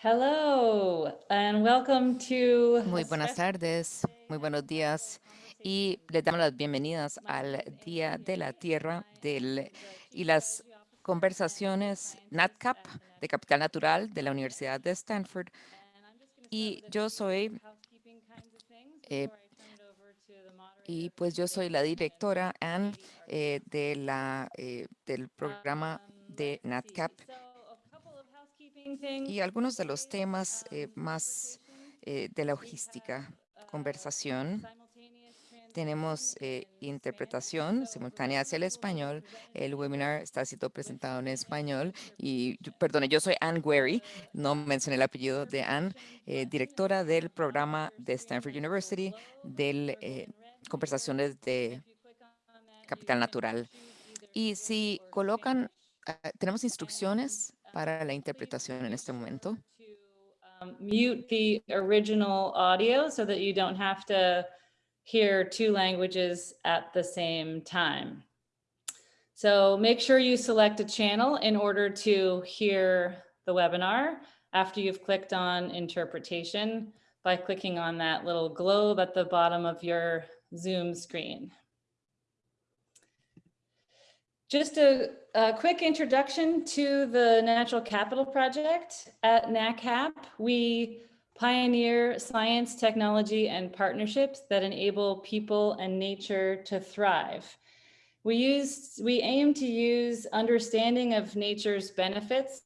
Hello and welcome to Muy buenas tardes, muy buenos días y les damos las bienvenidas al Día de la Tierra del, y las conversaciones NatCap de Capital Natural de la Universidad de Stanford. Y yo soy, eh, y pues yo soy la directora Anne eh, de la, eh, del programa de NatCap y algunos de los temas eh, más eh, de logística, conversación. Tenemos eh, interpretación simultánea hacia el español. El webinar está siendo presentado en español. Y, perdone, yo soy Anne Guerry, no mencioné el apellido de Anne, directora del programa de Stanford University de conversaciones de capital natural. Y si colocan, tenemos instrucciones para la interpretación en este momento. Um, mute the original audio so that you don't have to hear two languages at the same time. So make sure you select a channel in order to hear the webinar after you've clicked on interpretation by clicking on that little globe at the bottom of your Zoom screen. Just a, a, quick introduction to the Natural Capital Project at NACAP. We pioneer science, technology, and partnerships that enable people and nature to thrive. We, use, we aim to use understanding of nature's benefits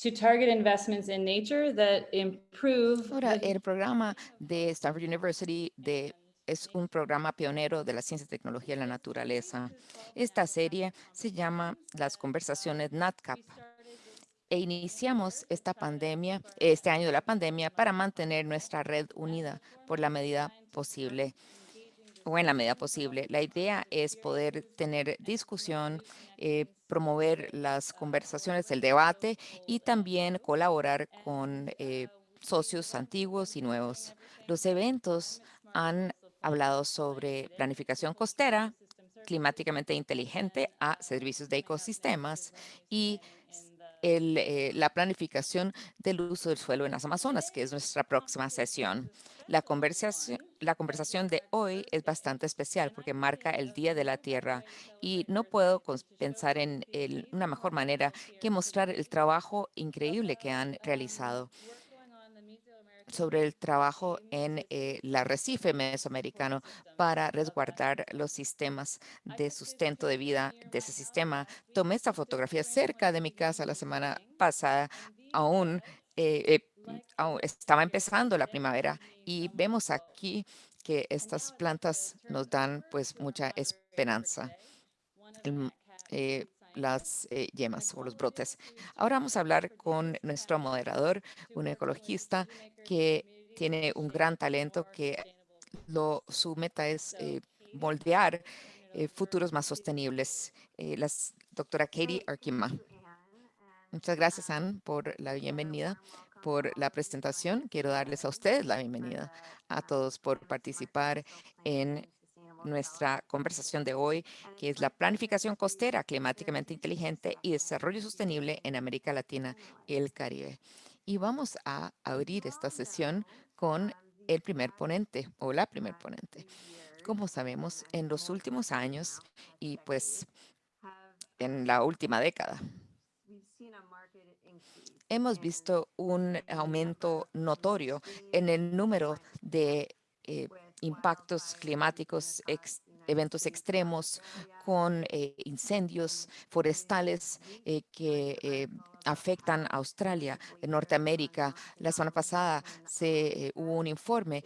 to target investments in nature that improve. Ahora, el programa de Stanford University de es un programa pionero de la ciencia y tecnología en la naturaleza. Esta serie se llama Las Conversaciones NatCap e iniciamos esta pandemia, este año de la pandemia, para mantener nuestra red unida por la medida posible o en la medida posible. La idea es poder tener discusión, eh, promover las conversaciones, el debate y también colaborar con eh, socios antiguos y nuevos. Los eventos han hablado sobre planificación costera, climáticamente inteligente a servicios de ecosistemas y eh, la planificación del uso del suelo en las Amazonas, que es nuestra próxima sesión. La conversación, la conversación de hoy es bastante especial porque marca el Día de la Tierra y no puedo pensar en una mejor manera que mostrar el trabajo increíble que han realizado sobre el trabajo en el eh, arrecife mesoamericano para resguardar los sistemas de sustento de vida de ese sistema. Tomé esta fotografía cerca de mi casa la semana pasada, aún, eh, eh, estaba empezando la primavera y vemos aquí que estas plantas nos dan pues mucha esperanza las eh, yemas o los brotes. Ahora vamos a hablar con nuestro moderador, un ecologista que tiene un gran talento que lo, su meta es eh, moldear eh, futuros más sostenibles. la doctora Katie Arkima. Muchas gracias, Anne, por la bienvenida, por la presentación. Quiero darles a ustedes la bienvenida, a todos por participar en nuestra conversación de hoy, que es la planificación costera climáticamente inteligente y desarrollo sostenible en América Latina y el Caribe. Y vamos a abrir esta sesión con el primer ponente o la primer ponente. Como sabemos, en los últimos años y pues en la última década, hemos visto un aumento notorio en el número de eh, impactos climáticos, eventos extremos con eh, incendios forestales eh, que eh, afectan a Australia, Norteamérica. La semana pasada se hubo un informe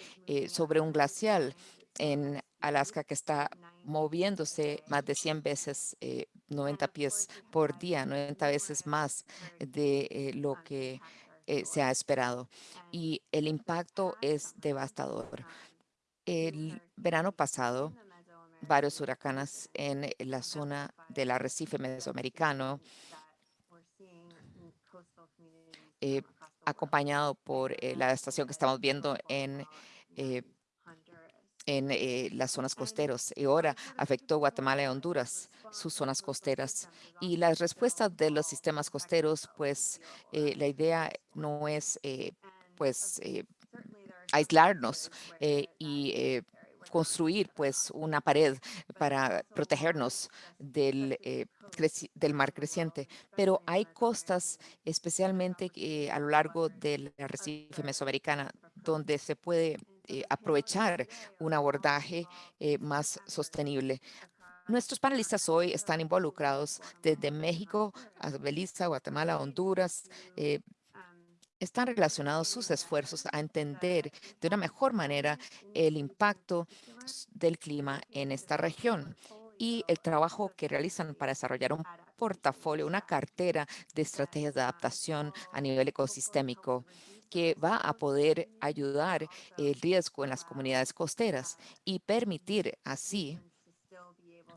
sobre un glacial en Alaska que está moviéndose más de 100 veces, 90 pies por día, 90 veces más de lo que se ha esperado. Y el impacto es devastador. El verano pasado, varios huracanes en la zona del arrecife mesoamericano, eh, acompañado por eh, la estación que estamos viendo en, eh, en las zonas costeras y ahora afectó Guatemala y Honduras, sus zonas costeras. Y las respuestas de los sistemas costeros, pues la idea no es eh, pues aislarnos y construir pues una pared para protegernos del, del mar creciente, pero hay costas especialmente a lo largo del arrecife mesoamericana donde se puede eh, aprovechar un abordaje eh, más sostenible. Nuestros panelistas hoy están involucrados desde México a Belice, Guatemala, Honduras. Están relacionados sus esfuerzos a entender de una mejor manera el impacto del clima en esta región y el trabajo que realizan para desarrollar un portafolio, una cartera de estrategias de adaptación a nivel ecosistémico que va a poder ayudar el riesgo en las comunidades costeras y permitir así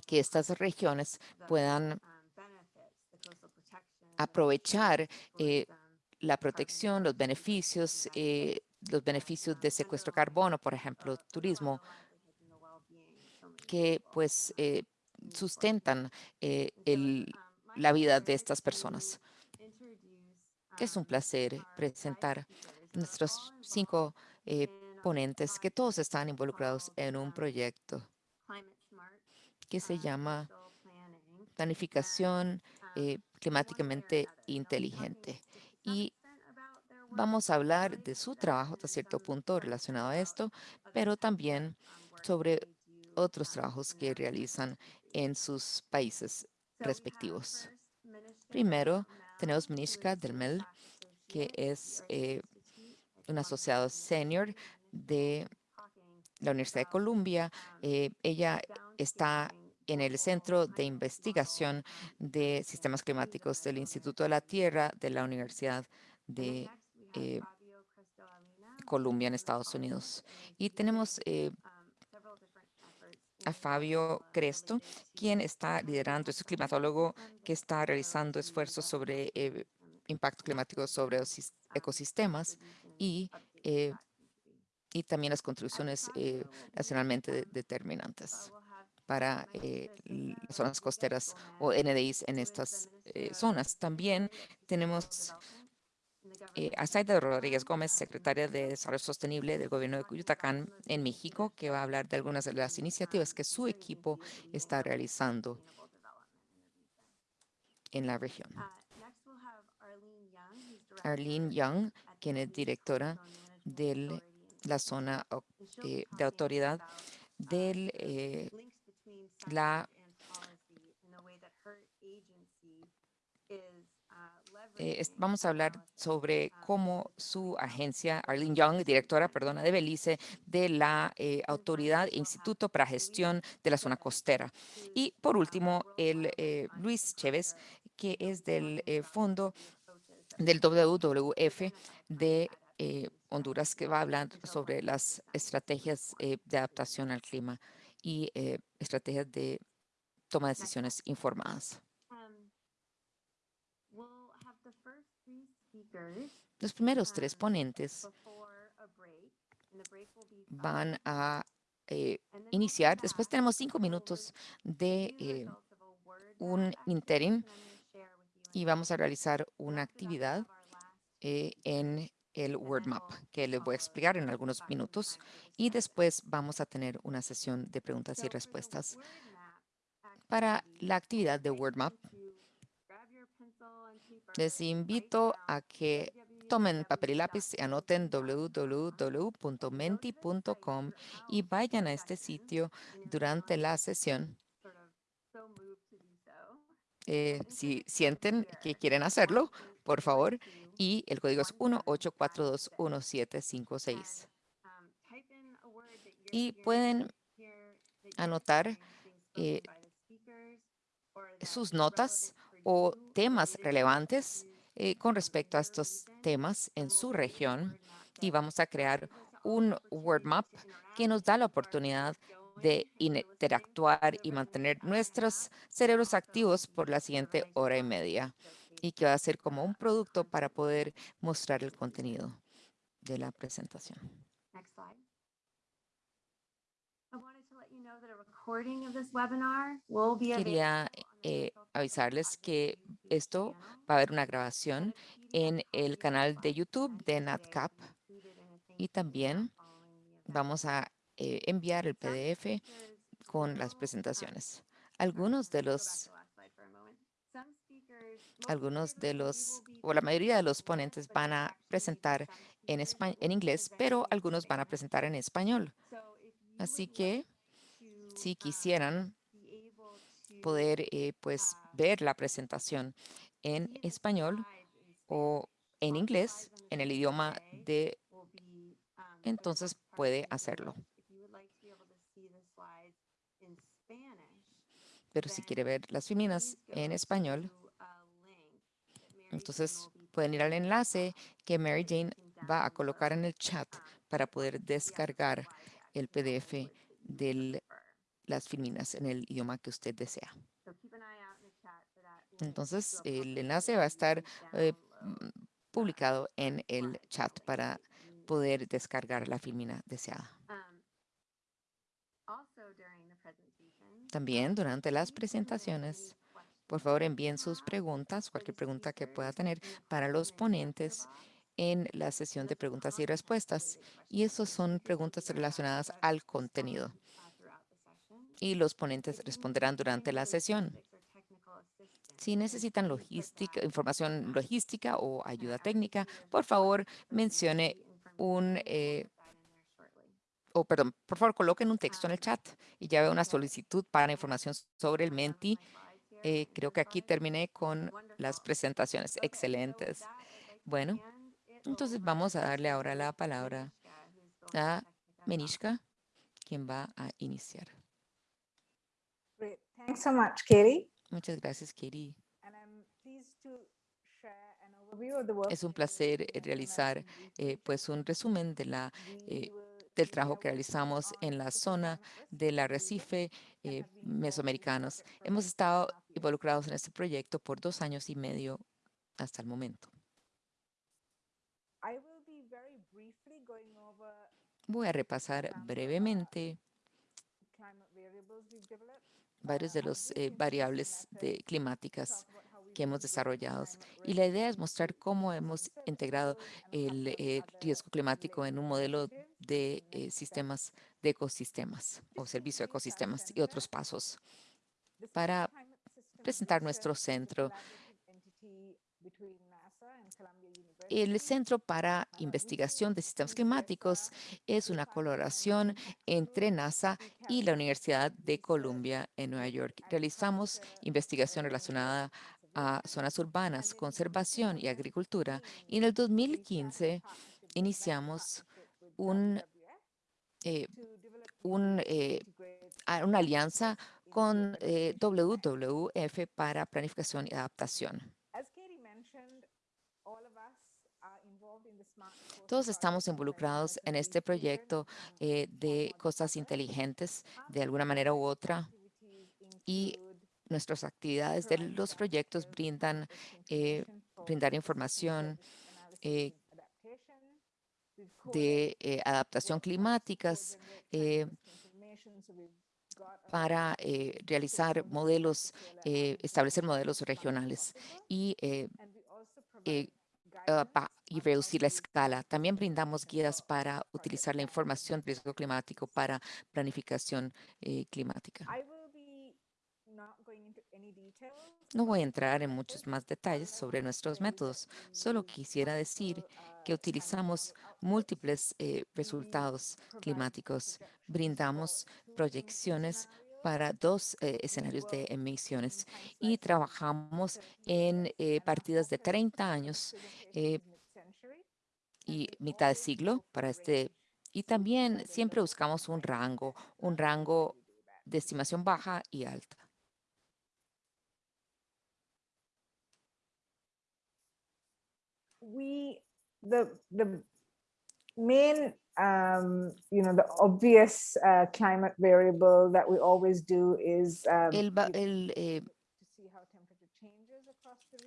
que estas regiones puedan aprovechar eh, la protección, los beneficios, eh, los beneficios de secuestro carbono, por ejemplo, turismo, que pues eh, sustentan la vida de estas personas. Es un placer presentar nuestros cinco eh, ponentes que todos están involucrados en un proyecto que se llama planificación eh, climáticamente inteligente. Y vamos a hablar de su trabajo hasta cierto punto relacionado a esto, pero también sobre otros trabajos que realizan en sus países respectivos. Primero, tenemos Minishka Delmel, que es eh, un asociado senior de la Universidad de Columbia. Eh, ella está en el Centro de Investigación de Sistemas Climáticos del Instituto de la Tierra de la Universidad de eh, Columbia en Estados Unidos. Y tenemos a Fabio Cresto, quien está liderando, es un climatólogo que está realizando esfuerzos sobre eh, impacto climático sobre los ecosistemas y, eh, y también las contribuciones eh, nacionalmente determinantes para las zonas costeras o NDIs en estas zonas. También tenemos eh, Azaida Rodríguez Gómez, secretaria de Desarrollo Sostenible del Gobierno de Cuyutacán en México, que va a hablar de algunas de las iniciativas que su equipo está realizando en la región. Arlene Young, quien es directora de la zona eh, de autoridad de eh, la Eh, vamos a hablar sobre cómo su agencia, Arlene Young, directora, perdona, de Belice, de la eh, Autoridad e Instituto para Gestión de la Zona Costera. Y por último, el eh, Luis Chévez, que es del Fondo del WWF de Honduras, que va a hablar sobre las estrategias de adaptación al clima y estrategias de toma de decisiones informadas. Los primeros tres ponentes van a eh, iniciar. Después tenemos cinco minutos de eh, un interim y vamos a realizar una actividad eh, en el Word Map que les voy a explicar en algunos minutos y después vamos a tener una sesión de preguntas y respuestas. Para la actividad de Word Map, les invito a que tomen papel y lápiz y anoten www.menti.com y vayan a este sitio durante la sesión. Eh, si sienten que quieren hacerlo, por favor, y el código es 18421756. Y pueden anotar eh, sus notas o temas relevantes eh, con respecto a estos temas en su región y vamos a crear un word map que nos da la oportunidad de interactuar y mantener nuestros cerebros activos por la siguiente hora y media y que va a ser como un producto para poder mostrar el contenido de la presentación. recording of this webinar will be Quería eh, avisarles que esto va a haber una grabación en el canal de YouTube de NatCap. y también vamos a eh, enviar el PDF con las presentaciones. Algunos de los, algunos de los, o la mayoría de los ponentes van a presentar en, espa- en inglés, pero algunos van a presentar en español. Así que si quisieran poder eh, pues ver la presentación en español o en inglés, en el idioma de, entonces puede hacerlo. Pero si quiere ver las feminas en español, entonces pueden ir al enlace que Mary Jane va a colocar en el chat para poder descargar el PDF de las feminas en el idioma que usted desea. Entonces, el enlace va a estar eh, publicado en el chat para poder descargar la filmina deseada. También durante las presentaciones, por favor envíen sus preguntas, cualquier pregunta que pueda tener para los ponentes en la sesión de preguntas y respuestas. Y esas son preguntas relacionadas al contenido. Y los ponentes responderán durante la sesión. Si necesitan logística, información logística o ayuda técnica, por favor mencione un, eh, o perdón, por favor coloquen un texto en el chat y ya veo una solicitud para información sobre el Menti. Eh, creo que aquí terminé con las presentaciones excelentes. Bueno, entonces vamos a darle ahora la palabra a Menishka, quien va a iniciar. Great. Thanks so much, Katie. Muchas gracias, Katie. And I'm pleased to share an overview of the work Es un placer eh, realizar eh, pues un resumen de la, eh, del trabajo que realizamos en la zona del arrecife eh, mesoamericanos. Hemos estado. Involucrados en este proyecto por dos años y medio hasta el momento. Voy a repasar brevemente varios de Uh, los eh, variables de climáticas que hemos desarrollado. Y la idea es mostrar cómo hemos integrado el eh, riesgo climático en un modelo de eh, sistemas de ecosistemas o servicio de ecosistemas y otros pasos. Para presentar nuestro centro. El. Centro para Investigación de Sistemas Climáticos es una colaboración entre. NASA y la Universidad de Columbia en Nueva York. Realizamos investigación relacionada a zonas urbanas, conservación y agricultura. 2015, Y en el we started a 2015 partnership with iniciamos un, eh, eh, una alianza con eh. WWF para planificación y adaptación. Todos estamos involucrados en este proyecto eh, de other. inteligentes de alguna manera u otra y nuestras actividades de los proyectos brindan eh, brindar información eh, de eh, adaptación climáticas para eh, realizar modelos, eh, establecer modelos regionales y, eh, eh, ah, y reducir la escala. También brindamos guías para utilizar la información de riesgo climático para planificación eh, climática. No voy a entrar en muchos más All detalles sobre nuestros métodos. Solo quisiera decir que utilizamos múltiples eh, resultados climáticos. Brindamos proyecciones para dos eh, escenarios de emisiones y trabajamos 30 en eh, partidas de focus 30 años y mitad de siglo para este. Y también siempre buscamos un rango, un rango de estimación baja y alta. We the the main um you know the obvious uh, climate variable that we always do is um, El, el, eh,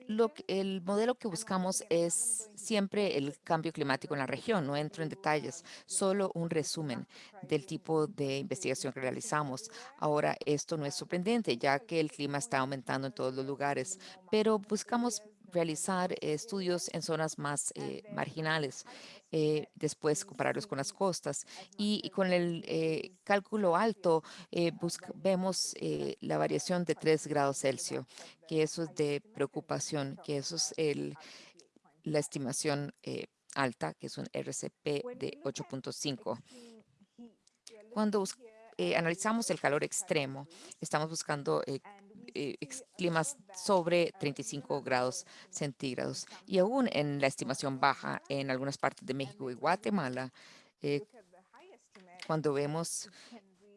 Lo que- el modelo que buscamos es siempre el cambio climático en la región. No entro en detalles, solo un resumen del tipo de investigación que realizamos. Ahora, esto no es sorprendente, ya que el clima está aumentando en todos los lugares, pero buscamos realizar eh, estudios en zonas más eh, marginales, eh, después compararlos con las costas y, con el cálculo alto vemos la variación de 3 grados Celsius, que eso es de preocupación, que eso es el, la estimación alta, que es un RCP de 8.5. Cuando analizamos el calor extremo, estamos buscando eh, eh, climas sobre 35 grados centígrados. Y aún en la estimación baja en algunas partes de México y Guatemala, eh, cuando vemos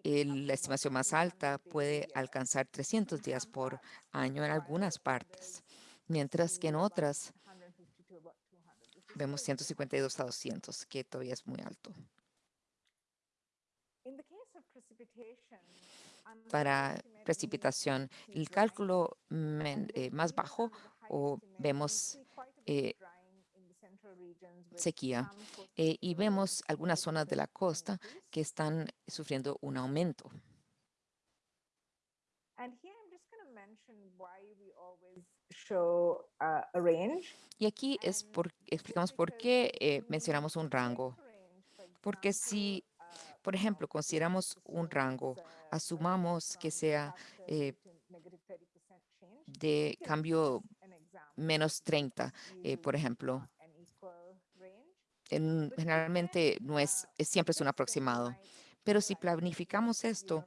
el- la estimación más alta puede alcanzar 300 días por año en algunas partes, mientras que en otras vemos 152 a 200, que todavía es muy alto. Para precipitación, el cálculo eh, más bajo o vemos eh, sequía eh, y vemos algunas zonas de la costa que están sufriendo un aumento. Y aquí es por, explicamos por qué eh, mencionamos un rango. Porque si, por ejemplo, consideramos un rango, asumamos que sea eh, de cambio menos 30, eh, por ejemplo. en- generalmente no es, siempre es un aproximado. Pero si planificamos esto,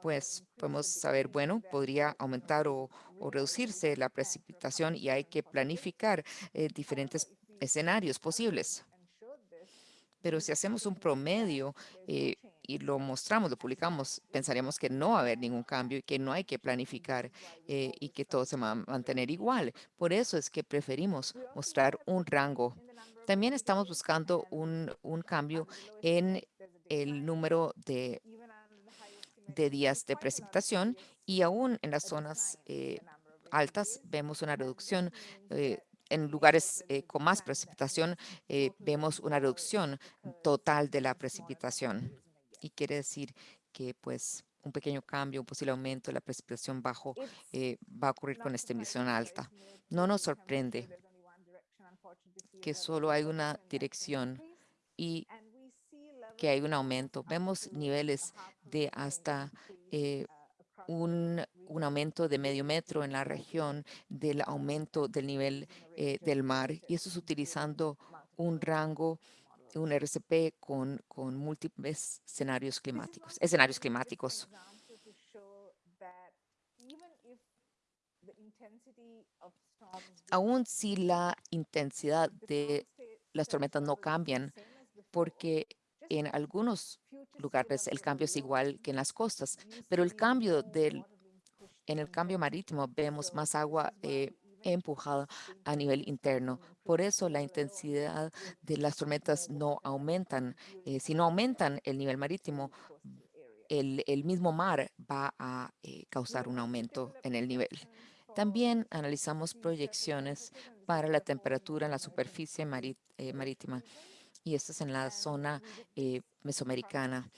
pues podemos saber, bueno, podría aumentar o, o reducirse la precipitación y hay que planificar eh, diferentes escenarios posibles. Pero si hacemos un promedio eh, y lo mostramos, lo publicamos, pensaríamos que no va a haber ningún cambio y que no hay que planificar eh, y que todo se va a mantener igual. Por eso es que preferimos mostrar un rango. También estamos buscando un, un cambio en el número de, de días de precipitación y aún en las zonas eh, altas vemos una reducción. En lugares eh, con más precipitación eh, vemos una reducción total de la precipitación. Y quiere decir que pues un pequeño cambio, un posible aumento de la precipitación bajo eh, va a ocurrir con esta emisión alta. No nos sorprende que solo hay una dirección y que hay un aumento. Vemos niveles de hasta un, aumento de medio metro en la región del aumento del nivel eh, del mar y eso es utilizando un rango, un RCP con, con múltiples escenarios climáticos, escenarios climáticos. Aún si la intensidad de las tormentas no cambian, porque en algunos lugares el cambio es igual que en las costas, pero el cambio del, en el cambio marítimo vemos más agua eh, empujada a nivel interno. Por eso la intensidad de las tormentas no aumentan. Eh, si no aumentan el nivel marítimo, el, el mismo mar va a eh, causar un aumento en el nivel. También analizamos proyecciones para la temperatura en la superficie marí- marítima y esto es en la zona eh, mesoamericana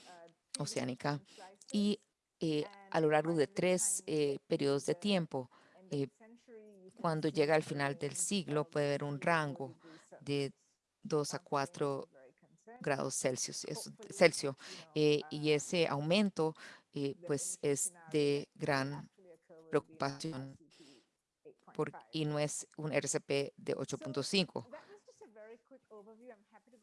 oceánica. Y eh, a lo largo de tres eh, periodos de tiempo, eh, cuando llega al final del siglo, puede haber un rango de 2 a 4 grados Celsius, y ese aumento pues es de gran preocupación y no es un RCP de 8.5.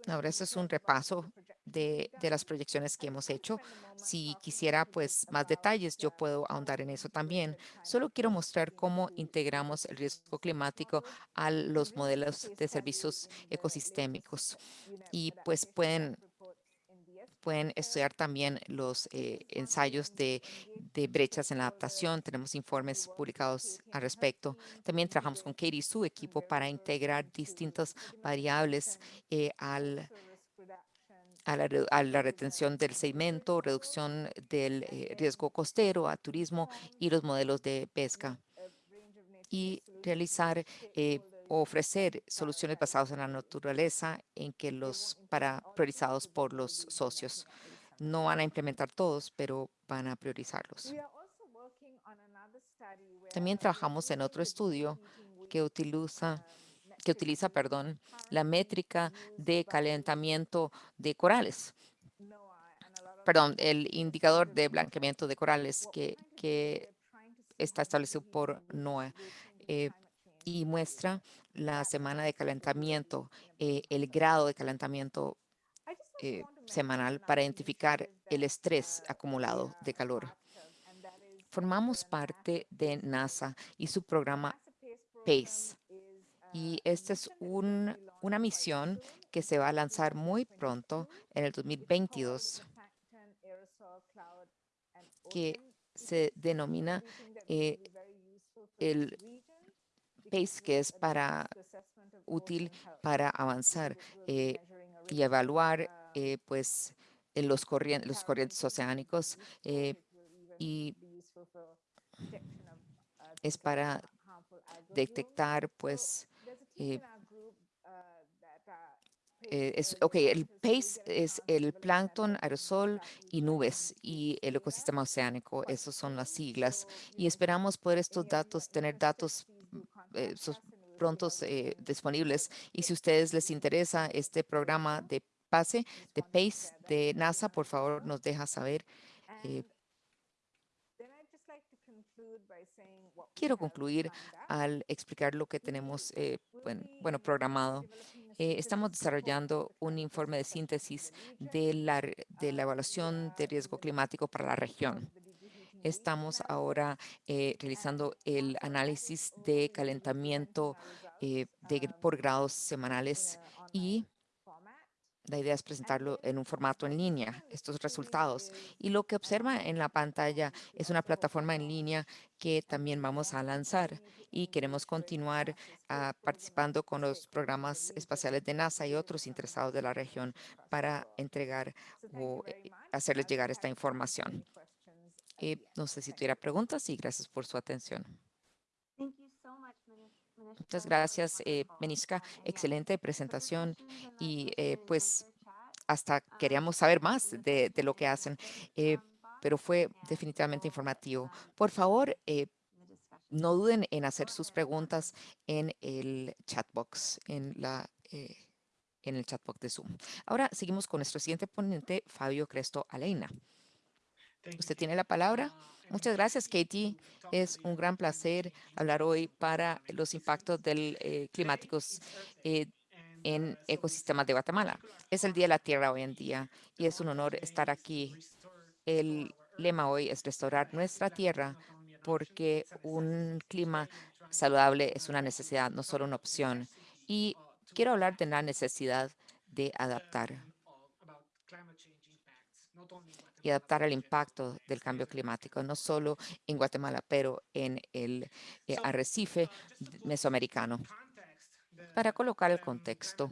Ahora, eso es un repaso de, de las proyecciones que hemos hecho. Si quisiera pues más detalles, yo puedo ahondar en eso también. Solo quiero mostrar cómo integramos el riesgo climático a los modelos de servicios ecosistémicos. Y pues pueden, pueden estudiar también los eh, ensayos de, brechas en la adaptación. Tenemos informes publicados al respecto. También trabajamos con Katie y su equipo para integrar distintas variables eh, al a la, retención del sedimento, reducción del eh, riesgo costero, a turismo y los modelos de pesca. y realizar ofrecer soluciones basadas en la naturaleza en que los para priorizados por los socios. No van a implementar todos, pero van a priorizarlos. También trabajamos en otro estudio que utiliza que utiliza, perdón, la métrica de calentamiento de corales. Perdón, el indicador de blanqueamiento de corales que, que está establecido por NOAA eh, y muestra la semana de calentamiento, eh, el grado de calentamiento eh, semanal para identificar el estrés acumulado de calor. Formamos parte de NASA y su programa PACE. Y esta es un, una misión que se va a lanzar muy pronto en el 2022, que se denomina eh, el PACE, que es para útil para avanzar eh, y evaluar eh, pues los, corrientes, los corrientes oceánicos y es para detectar pues eh, eh, es, ok, el PACE es el plancton, aerosol y nubes y el ecosistema oceánico. Esas son las siglas. Y esperamos poder estos datos, tener datos eh, prontos disponibles. Y si a ustedes les interesa este programa de PACE, de PACE de NASA, por favor nos deja saber. Quiero concluir al explicar lo que tenemos eh, bueno, programado. Eh, estamos desarrollando un informe de síntesis de la, de la evaluación de riesgo climático para la región. Estamos ahora eh, realizando el análisis de calentamiento de, por grados semanales y la idea es presentarlo en un formato en línea, estos resultados. Y lo que observa en la pantalla es una plataforma en línea que también vamos a lanzar y queremos continuar ah, participando con los programas espaciales de NASA y otros interesados de la región para entregar o eh, hacerles llegar esta información. Eh, no sé si tuviera preguntas y gracias por su atención. Muchas gracias, eh, Meniska. Excelente presentación y eh, pues hasta queríamos saber más de, lo que hacen, eh, pero fue definitivamente informativo. Por favor, eh, no duden en hacer sus preguntas en el chat box, en la en el chat box de Zoom. Ahora seguimos con nuestro siguiente ponente, Fabio Cresto Aleina. Usted tiene la palabra. Muchas gracias, Katie. Es un gran placer hablar hoy para los impactos del, eh, climáticos eh, en ecosistemas de Guatemala. Es el Día de la Tierra hoy en día y es un honor estar aquí. El lema hoy es restaurar nuestra tierra porque un clima saludable es una necesidad, no solo una opción. Y quiero hablar de la necesidad de adaptar y adaptar al impacto del cambio climático, no solo en Guatemala, pero en el eh, arrecife mesoamericano. Para colocar el contexto,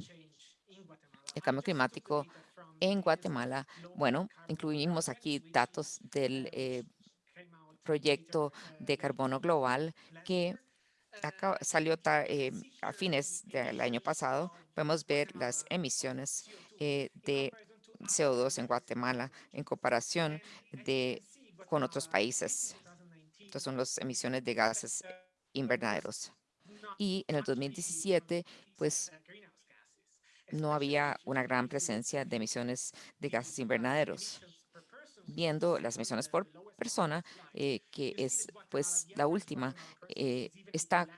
el cambio climático en Guatemala, bueno, incluimos aquí datos del eh, proyecto de carbono global que salió eh, a fines del año pasado. Podemos ver las emisiones de CO2 en Guatemala en comparación de, con otros países. Estas son las emisiones de gases invernaderos. Y en el 2017, pues no había una gran presencia de emisiones de gases invernaderos. Viendo las emisiones por persona, eh, que es pues la última, eh, está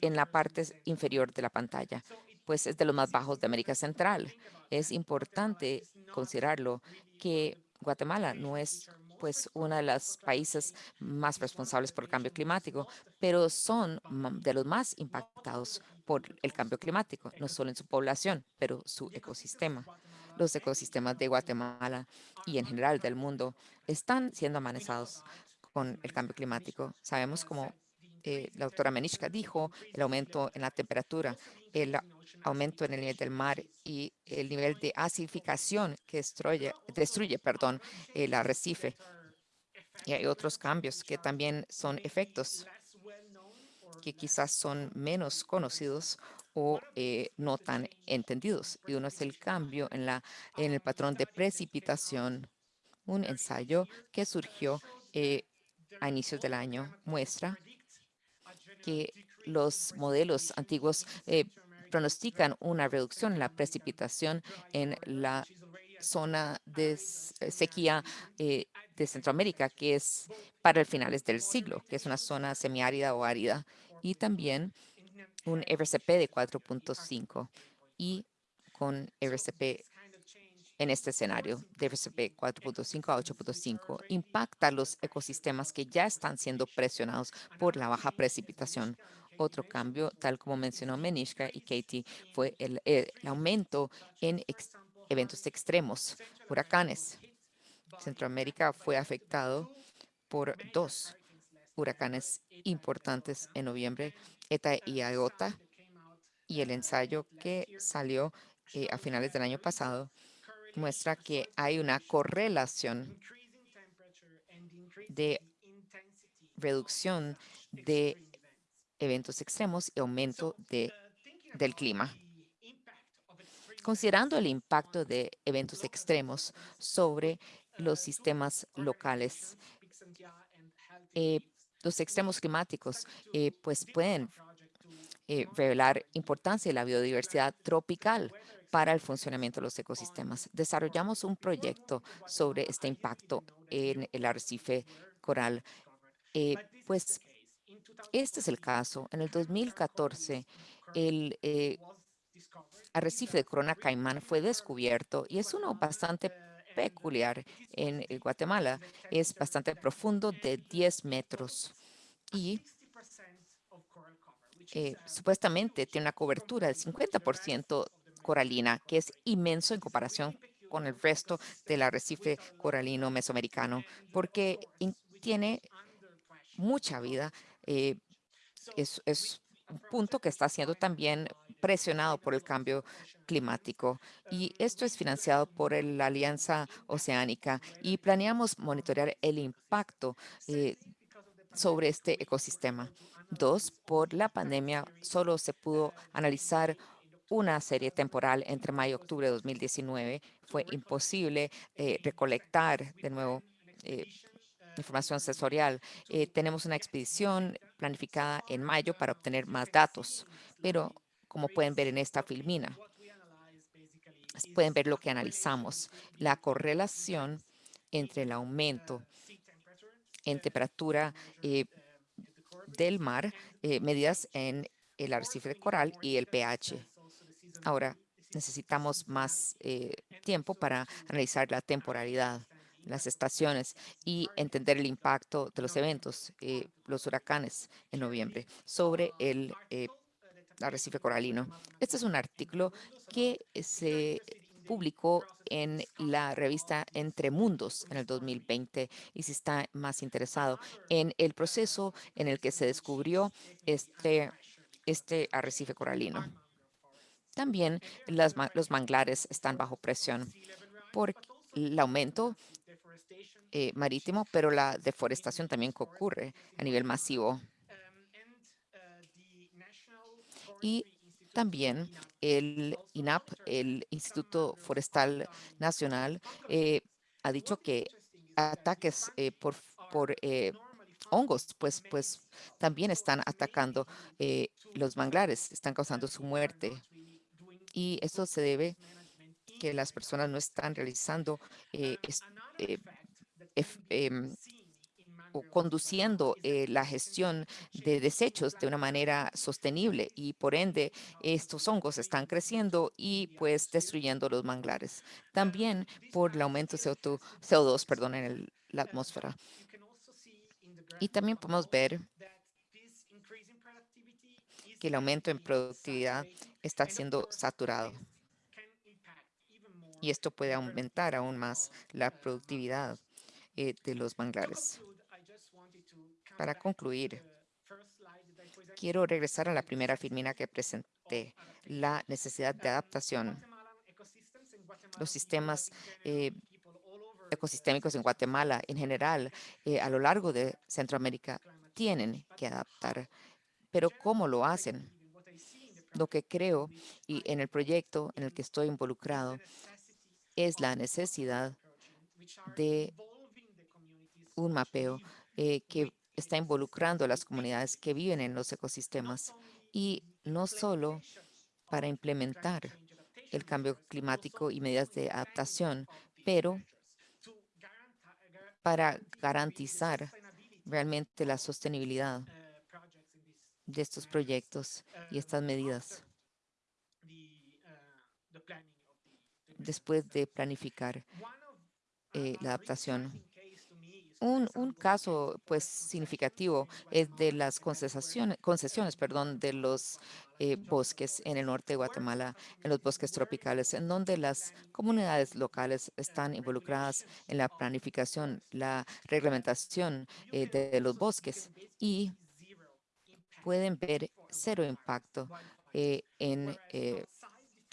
en la parte inferior de la pantalla pues es de los más bajos de América Central. Es importante considerarlo que Guatemala no es pues uno de los países más responsables por el cambio climático, pero son de los más impactados por el cambio climático, no solo en su población, pero su ecosistema. Los ecosistemas de Guatemala y en general del mundo están siendo amenazados con el cambio climático. Sabemos como eh, la doctora Menishka dijo, el aumento en la temperatura, el aumento en el nivel del mar y el nivel de acidificación que destruye, perdón, el arrecife. Y hay otros cambios que también son efectos que quizás son menos conocidos o eh, no tan entendidos. Y uno es el cambio en el patrón de precipitación. Un ensayo que surgió eh, a inicios del año muestra que los modelos antiguos eh, pronostican una reducción en la precipitación en la zona de s- sequía eh, de Centroamérica, que es para el finales del siglo, que es una zona semiárida o árida, y también un RCP de 4.5 y con RCP en este escenario de RCP 4.5 a 8.5 impacta los ecosistemas que ya están siendo presionados por la baja precipitación. Otro cambio, tal como mencionó Menishka y Katie, fue el, el aumento en eventos extremos, huracanes. Centroamérica fue afectado por dos huracanes importantes en noviembre, ETA y IOTA, y el ensayo que salió eh, a finales del año pasado muestra que hay una correlación de reducción de eventos extremos y aumento de, del clima. Considerando el impacto de eventos extremos sobre los sistemas locales, eh, los extremos climáticos eh, pues pueden eh, revelar importancia de la biodiversidad tropical para el funcionamiento de los ecosistemas. Desarrollamos un proyecto sobre este impacto en el arrecife coral. Eh, pues este es el caso. En el 2014, el eh, arrecife de Corona Caimán fue descubierto y es uno bastante peculiar en eh, Guatemala. Es bastante profundo, de 10 metros y eh, supuestamente tiene una cobertura del 50% coralina, que es inmenso en comparación con el resto del arrecife coralino mesoamericano, porque tiene mucha vida. eh, es, un punto que está siendo también presionado por el cambio climático. Y esto es financiado por la Alianza Oceánica y planeamos monitorear el impacto eh, sobre este ecosistema. Dos, por la pandemia solo se pudo analizar una serie temporal entre mayo y octubre de 2019. Fue imposible eh, recolectar de nuevo eh, información sensorial. Eh, tenemos una expedición planificada en mayo para obtener más datos, pero como pueden ver en esta filmina, pueden ver lo que analizamos, la correlación entre el aumento en temperatura del mar, medidas en el arrecife de coral y el pH. Ahora, necesitamos más eh, tiempo para analizar la temporalidad, las estaciones y entender el impacto de los eventos, eh, los huracanes en noviembre, sobre el eh, arrecife coralino. Este es un artículo que se publicó en la revista Entre Mundos en el 2020 y si está más interesado en el proceso en el que se descubrió este, este arrecife coralino. También los manglares están bajo presión por el aumento eh, marítimo, pero la deforestación también ocurre a nivel masivo. Y también el INAP, el Instituto Forestal Nacional, eh, ha dicho que ataques eh, por, hongos, pues, pues también están atacando los manglares, están causando su muerte. Y esto se debe que las personas no están realizando eh, eh, em, o conduciendo eh, la gestión de desechos de una manera sostenible y por ende estos hongos están creciendo y pues destruyendo los manglares. También por el aumento de CO2, CO2 perdón, en la atmósfera. Y también podemos ver que el aumento en productividad está siendo saturado. Y esto puede aumentar aún más la productividad eh, de los manglares. Para concluir, quiero regresar a la primera filmina que presenté, la necesidad de adaptación. Los sistemas eh, ecosistémicos en Guatemala en general, eh, a lo largo de Centroamérica, tienen que adaptar, pero ¿cómo lo hacen? Lo que creo y en el proyecto en el que estoy involucrado es la necesidad de un mapeo eh, que está involucrando a las comunidades que viven en los ecosistemas y no solo para implementar el cambio climático y medidas de adaptación, pero para garantizar realmente la sostenibilidad de estos proyectos y estas medidas después de planificar eh, la adaptación. Un, un, caso pues significativo es de las concesiones, concesiones perdón, de los eh, bosques en el norte de Guatemala, en los bosques tropicales, en donde las comunidades locales están involucradas en la planificación, la reglamentación eh, de, de los bosques y pueden ver cero impacto eh, en eh,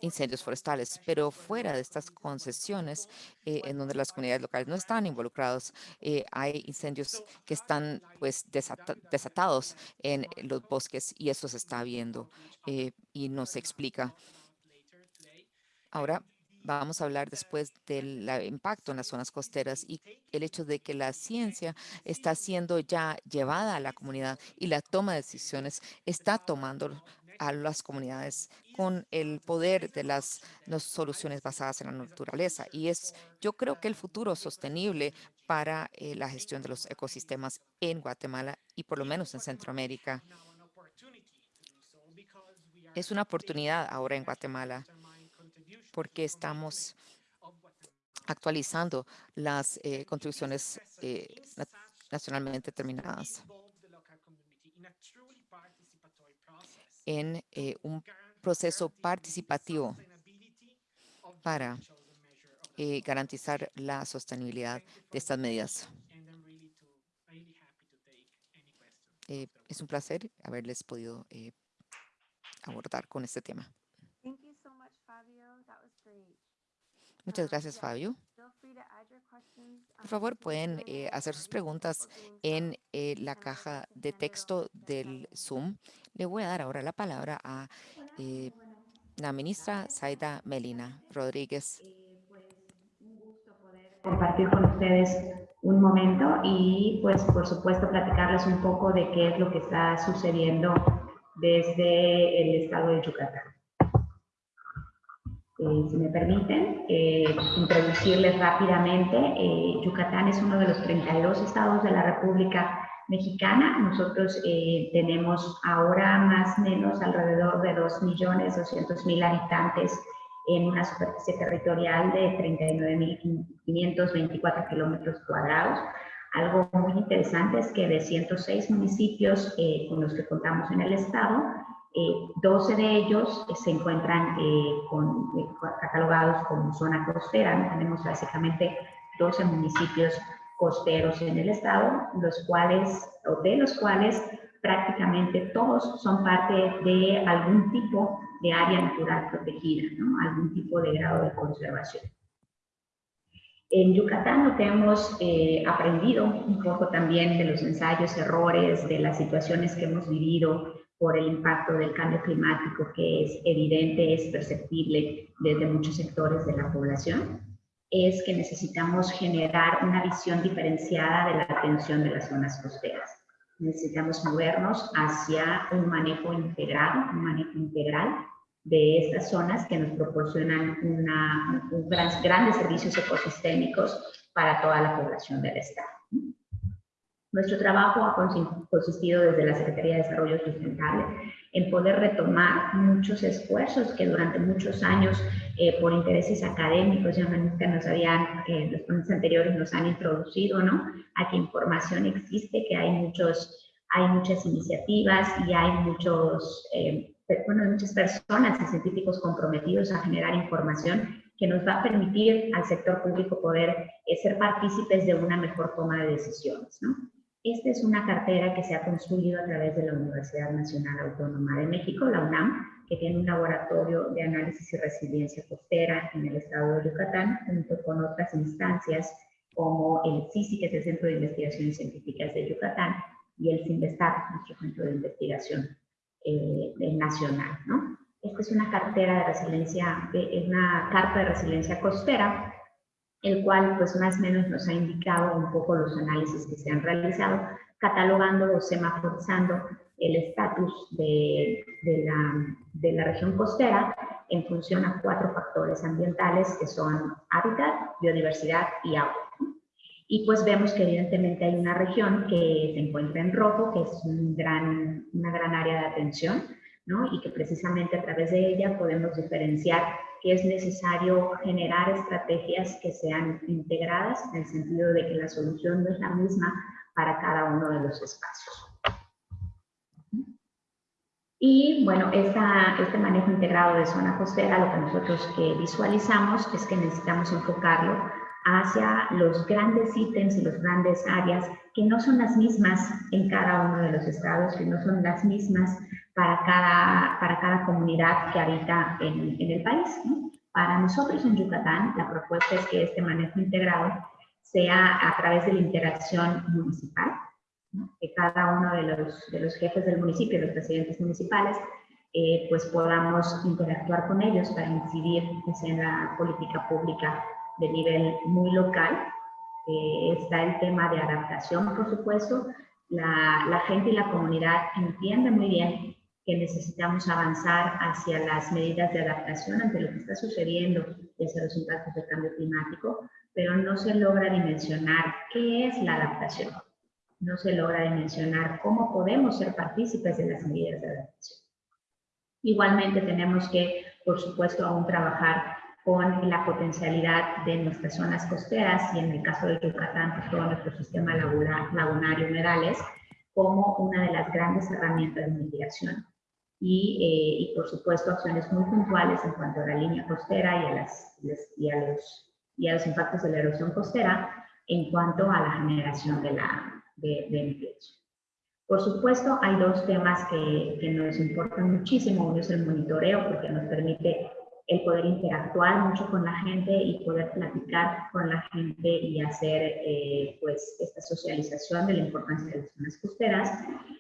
incendios forestales, pero fuera de estas concesiones, eh, en donde las comunidades locales no están involucrados, eh, hay incendios que están pues desata desatados en los bosques y eso se está viendo y no se explica. Ahora vamos a hablar después del impacto en las zonas costeras y el hecho de que la ciencia está siendo ya llevada a la comunidad y la toma de decisiones está tomando a las comunidades con el poder de las, soluciones basadas en la naturaleza. Y es, yo creo que el futuro sostenible para eh, la gestión de los ecosistemas en Guatemala y por lo menos en Centroamérica. Es una oportunidad ahora en Guatemala porque estamos actualizando las eh, contribuciones eh, nacionalmente determinadas en eh, un proceso participativo para eh, garantizar la sostenibilidad de estas medidas. Eh, es un placer haberles podido eh, abordar con este tema. Thank you so much, Fabio. That was great. Muchas gracias, Fabio. Por favor, pueden eh, hacer sus preguntas en eh, la caja de texto del. Zoom. Le voy a dar ahora la palabra a eh, la ministra Zaida Melina Rodríguez. compartir con ustedes un momento y pues por supuesto platicarles un poco de qué es lo que está sucediendo desde el estado de Yucatán. Eh, si me permiten, eh, introducirles rápidamente, eh, Yucatán es uno de los 32 estados de la República Mexicana. Nosotros eh, tenemos ahora más o menos alrededor de 2.200.000 habitantes en una superficie territorial de 39.524 kilómetros cuadrados. Algo muy interesante es que de 106 municipios eh, con los que contamos en el estado, eh, 12 de ellos eh, se encuentran eh, eh, catalogados como zona costera. Tenemos básicamente 12 municipios costeros en el estado, los cuales, o de los cuales prácticamente todos son parte de algún tipo de área natural protegida, algún tipo de grado de conservación. En Yucatán lo que hemos aprendido un poco también de los ensayos, errores, de las situaciones que hemos vivido por el impacto del cambio climático que es evidente, es perceptible desde muchos sectores de la población, es que necesitamos generar una visión diferenciada de la atención de las zonas costeras. Necesitamos movernos hacia un manejo integrado, un manejo integral de estas zonas que nos proporcionan una, un gran, grandes servicios ecosistémicos para toda la población del Estado. Nuestro trabajo ha consistido desde la Secretaría de Desarrollo Sustentable en poder retomar muchos esfuerzos que durante muchos años, eh, por intereses académicos, ya nos habían, eh, los ponentes anteriores nos han introducido, ¿no? A que información existe, que hay muchos, hay muchas iniciativas y hay muchos, eh, bueno, muchas personas y científicos comprometidos a generar información que nos va a permitir al sector público poder eh, ser partícipes de una mejor toma de decisiones, ¿no? Esta es una cartera que se ha construido a través de la Universidad Nacional Autónoma de México, la UNAM, que tiene un laboratorio de análisis y resiliencia costera en el estado de Yucatán, junto con otras instancias como el CICI, que es el Centro de Investigaciones Científicas de Yucatán, y el CINVESTAR, nuestro centro de investigación eh, nacional, ¿no? Esta es una cartera de resiliencia, es una carta de resiliencia costera, el cual pues más o menos nos ha indicado un poco los análisis que se han realizado, catalogando o semaforizando el estatus de, la, de la región costera en función a cuatro factores ambientales que son hábitat, biodiversidad y agua. Y pues vemos que evidentemente hay una región que se encuentra en rojo, que es un gran, una gran área de atención, ¿no? y que precisamente a través de ella podemos diferenciar que es necesario generar estrategias que sean integradas en el sentido de que la solución no es la misma para cada uno de los espacios. Y bueno, esta, este manejo integrado de zona costera, lo que nosotros que visualizamos es que necesitamos enfocarlo hacia los grandes ítems y los grandes áreas que no son las mismas en cada uno de los estados, que no son las mismas para cada, para cada comunidad que habita en, en el país. Para nosotros en Yucatán, la propuesta es que este manejo integrado sea a través de la interacción municipal, que cada uno de los, de los jefes del municipio, los presidentes municipales, eh, pues podamos interactuar con ellos para incidir pues, en la política pública de nivel muy local. Eh, está el tema de adaptación, por supuesto. La, la gente y la comunidad entiende muy bien que necesitamos avanzar hacia las medidas de adaptación ante lo que está sucediendo desde los impactos del cambio climático, pero no se logra dimensionar qué es la adaptación. No se logra dimensionar cómo podemos ser partícipes de las medidas de adaptación. Igualmente tenemos que, por supuesto, aún trabajar con la potencialidad de nuestras zonas costeras y en el caso de Yucatán, pues todo nuestro sistema lagunario humedales como una de las grandes herramientas de mitigación. Y, eh, y, por supuesto acciones muy puntuales en cuanto a la línea costera y a, las, y a, los, y a los impactos de la erosión costera en cuanto a la generación de, la, de, de Por supuesto, hay dos temas que, que nos importan muchísimo. Uno es el monitoreo, porque nos permite el poder interactuar mucho con la gente y poder platicar con la gente y hacer eh, pues esta socialización de la importancia de las zonas costeras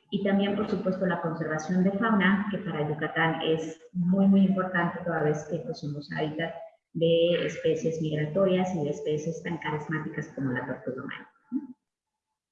y también por supuesto la conservación de fauna que para Yucatán es muy muy importante toda vez que pues, somos hábitat de especies migratorias y de especies tan carismáticas como la tortuga marina.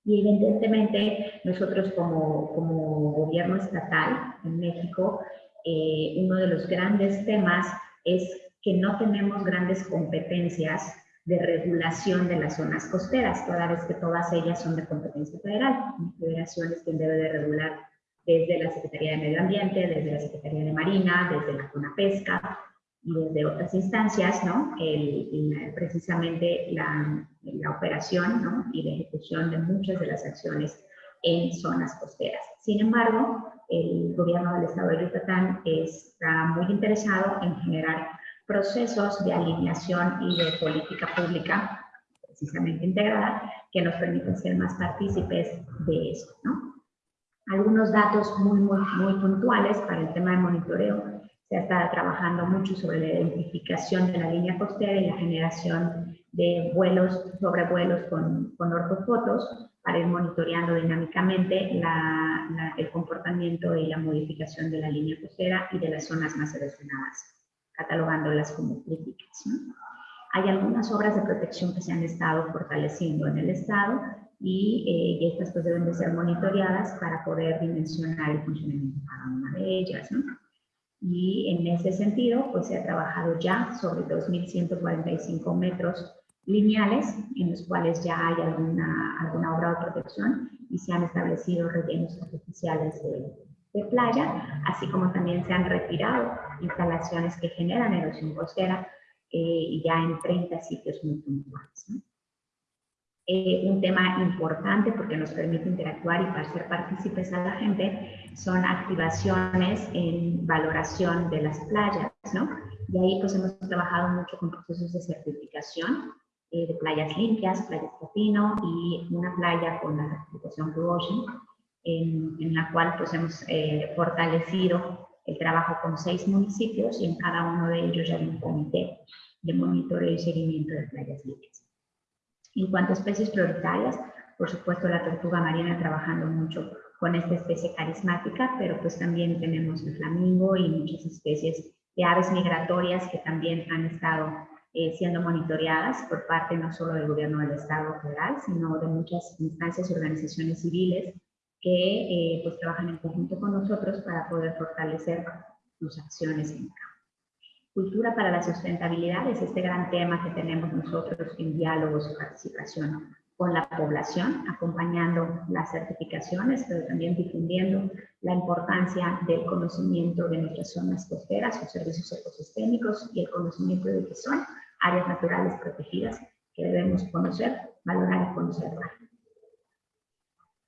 Y evidentemente nosotros como, como gobierno estatal en México, eh, uno de los grandes temas es que no tenemos grandes competencias de regulación de las zonas costeras, toda vez que todas ellas son de competencia federal. La federación es quien debe de regular desde la Secretaría de Medio Ambiente, desde la Secretaría de Marina, desde la Zona Pesca y desde otras instancias, ¿no? El, precisamente la, la operación ¿no? y la ejecución de muchas de las acciones en zonas costeras. Sin embargo, el gobierno del estado de Yucatán está muy interesado en generar procesos de alineación y de política pública precisamente integrada que nos permitan ser más partícipes de eso. ¿no? Algunos datos muy, muy, muy puntuales para el tema de monitoreo. Se está trabajando mucho sobre la identificación de la línea costera y la generación de vuelos, sobrevuelos con, con ortofotos para ir monitoreando dinámicamente el comportamiento y la modificación de la línea costera y de las zonas más erosionadas, catalogándolas como críticas. Hay algunas obras de protección que se han estado fortaleciendo en el Estado y, eh, estas pues deben de ser monitoreadas para poder dimensionar el funcionamiento de cada una de ellas. Y en ese sentido, pues se ha trabajado ya sobre 2.145 metros lineales en los cuales ya hay alguna, alguna obra de protección y se han establecido rellenos artificiales de, de playa, así como también se han retirado instalaciones que generan erosión costera eh, ya en 30 sitios muy puntuales. Eh, un tema importante porque nos permite interactuar y ser partícipes a la gente son activaciones en valoración de las playas, ¿no? Y ahí pues hemos trabajado mucho con procesos de certificación eh, de playas limpias, playas Copino y una playa con la certificación Blue Ocean, en, la cual pues hemos eh, fortalecido el trabajo con seis municipios y en cada uno de ellos hay un comité de monitoreo y seguimiento de playas limpias. En cuanto a especies prioritarias, por supuesto la tortuga marina trabajando mucho con esta especie carismática, pero pues también tenemos el flamingo y muchas especies de aves migratorias que también han estado eh, siendo monitoreadas por parte no solo del gobierno del Estado federal, sino de muchas instancias y organizaciones civiles que eh, pues trabajan en conjunto con nosotros para poder fortalecer sus acciones en campo. Cultura para la sustentabilidad es este gran tema que tenemos nosotros en diálogos y participación con la población, acompañando las certificaciones, pero también difundiendo la importancia del conocimiento de nuestras zonas costeras, sus servicios ecosistémicos y el conocimiento de que son áreas naturales protegidas que debemos conocer, valorar y conservar.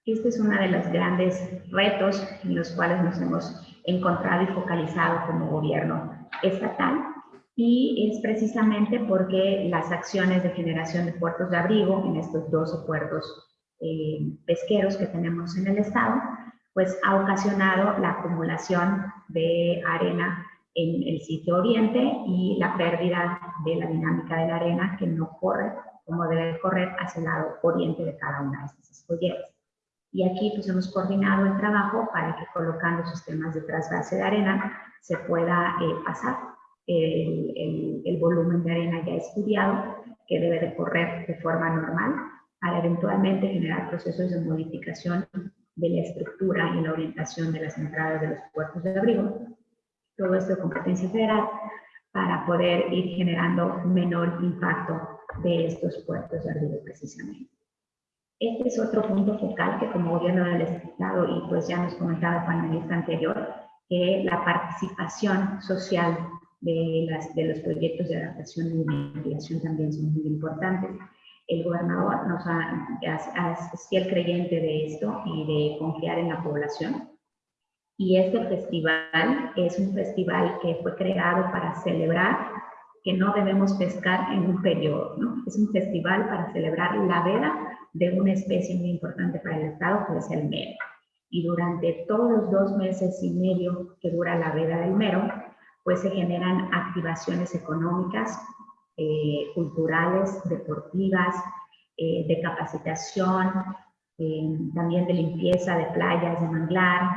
Este es uno de los grandes retos en los cuales nos hemos encontrado y focalizado como gobierno estatal y es precisamente porque las acciones de generación de puertos de abrigo en estos 12 puertos eh, pesqueros que tenemos en el estado, pues ha ocasionado la acumulación de arena en el sitio oriente y la pérdida de la dinámica de la arena que no corre como debe correr hacia el lado oriente de cada una de estas escolleras. Y aquí pues hemos coordinado el trabajo para que colocando sistemas de trasvase de arena se pueda eh, pasar el, volumen de arena ya estudiado que debe de correr de forma normal para eventualmente generar procesos de modificación de la estructura y la orientación de las entradas de los puertos de abrigo. Todo esto de competencia federal para poder ir generando menor impacto de estos puertos de abrigo precisamente. Este es otro punto focal que como gobierno del Estado, y pues ya nos comentaba el panelista anterior, que la participación social de, los proyectos de adaptación y de mitigación también son muy importantes. El gobernador nos ha, es fiel creyente de esto y de confiar en la población. Y este festival es un festival que fue creado para celebrar que no debemos pescar en un periodo, ¿no? Es un festival para celebrar la veda de una especie muy importante para el Estado, que es el mero. Y durante todos los dos meses y medio que dura la veda del mero, pues se generan activaciones económicas, eh, culturales, deportivas, eh, de capacitación, eh, también de limpieza de playas, de manglar.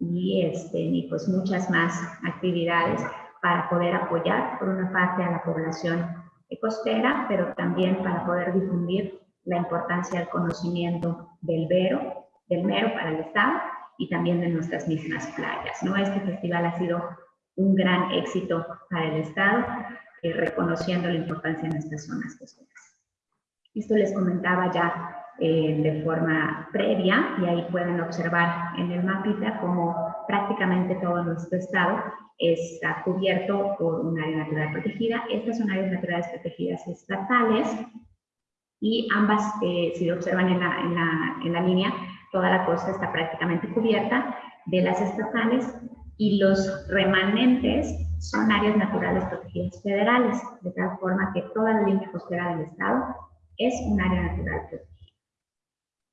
Y, este, y pues muchas más actividades para poder apoyar, por una parte, a la población costera, pero también para poder difundir la importancia del conocimiento del vero, del mero para el Estado y también de nuestras mismas playas. ¿no? Este festival ha sido un gran éxito para el Estado, eh, reconociendo la importancia de nuestras zonas costeras. Esto les comentaba ya eh, de forma previa y ahí pueden observar en el mapita como prácticamente todo nuestro estado está cubierto por un área natural protegida. Estas son áreas naturales protegidas estatales y ambas, eh, si lo observan en la, en, la, en la línea, toda la costa está prácticamente cubierta de las estatales y los remanentes son áreas naturales protegidas federales, de tal forma que toda la línea costera del estado es un área natural protegida.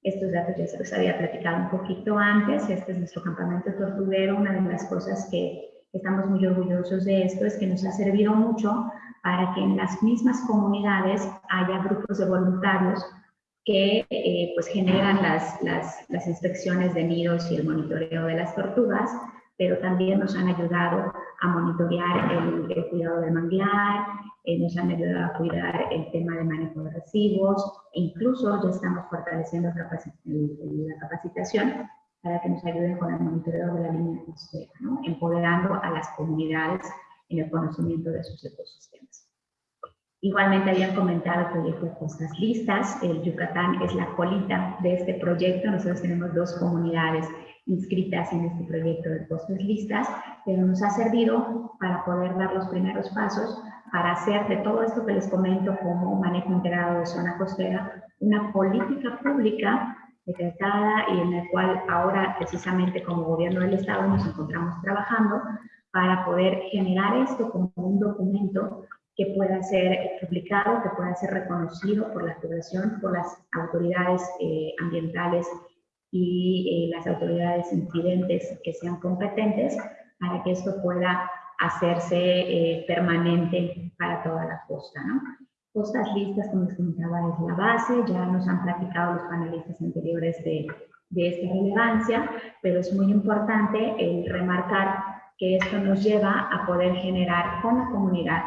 Estos datos ya se los había platicado un poquito antes, este es nuestro campamento tortuguero, una de las cosas que estamos muy orgullosos de esto es que nos ha servido mucho para que en las mismas comunidades haya grupos de voluntarios que eh, pues generan las, las, las inspecciones de nidos y el monitoreo de las tortugas, pero también nos han ayudado a monitorear el, cuidado del manglar, eh, nos han ayudado a cuidar el tema de manejo de residuos, e incluso ya estamos fortaleciendo la capacitación para que nos ayuden con el monitoreo de la línea costera, ¿no? empoderando a las comunidades en el conocimiento de sus ecosistemas. Igualmente habían comentado el proyecto de costas listas, el Yucatán es la colita de este proyecto, nosotros tenemos dos comunidades inscritas en este proyecto de costas listas, pero nos ha servido para poder dar los primeros pasos para hacer de todo esto que les comento como manejo integrado de zona costera una política pública decretada y en la cual ahora precisamente como gobierno del estado nos encontramos trabajando para poder generar esto como un documento que pueda ser publicado, que pueda ser reconocido por la población, por las autoridades eh, ambientales y eh, las autoridades incidentes que sean competentes para que esto pueda hacerse eh, permanente para toda la costa. ¿no? Costas listas, como les comentaba, es la base. Ya nos han platicado los panelistas anteriores de, de esta relevancia, pero es muy importante el remarcar que esto nos lleva a poder generar con la comunidad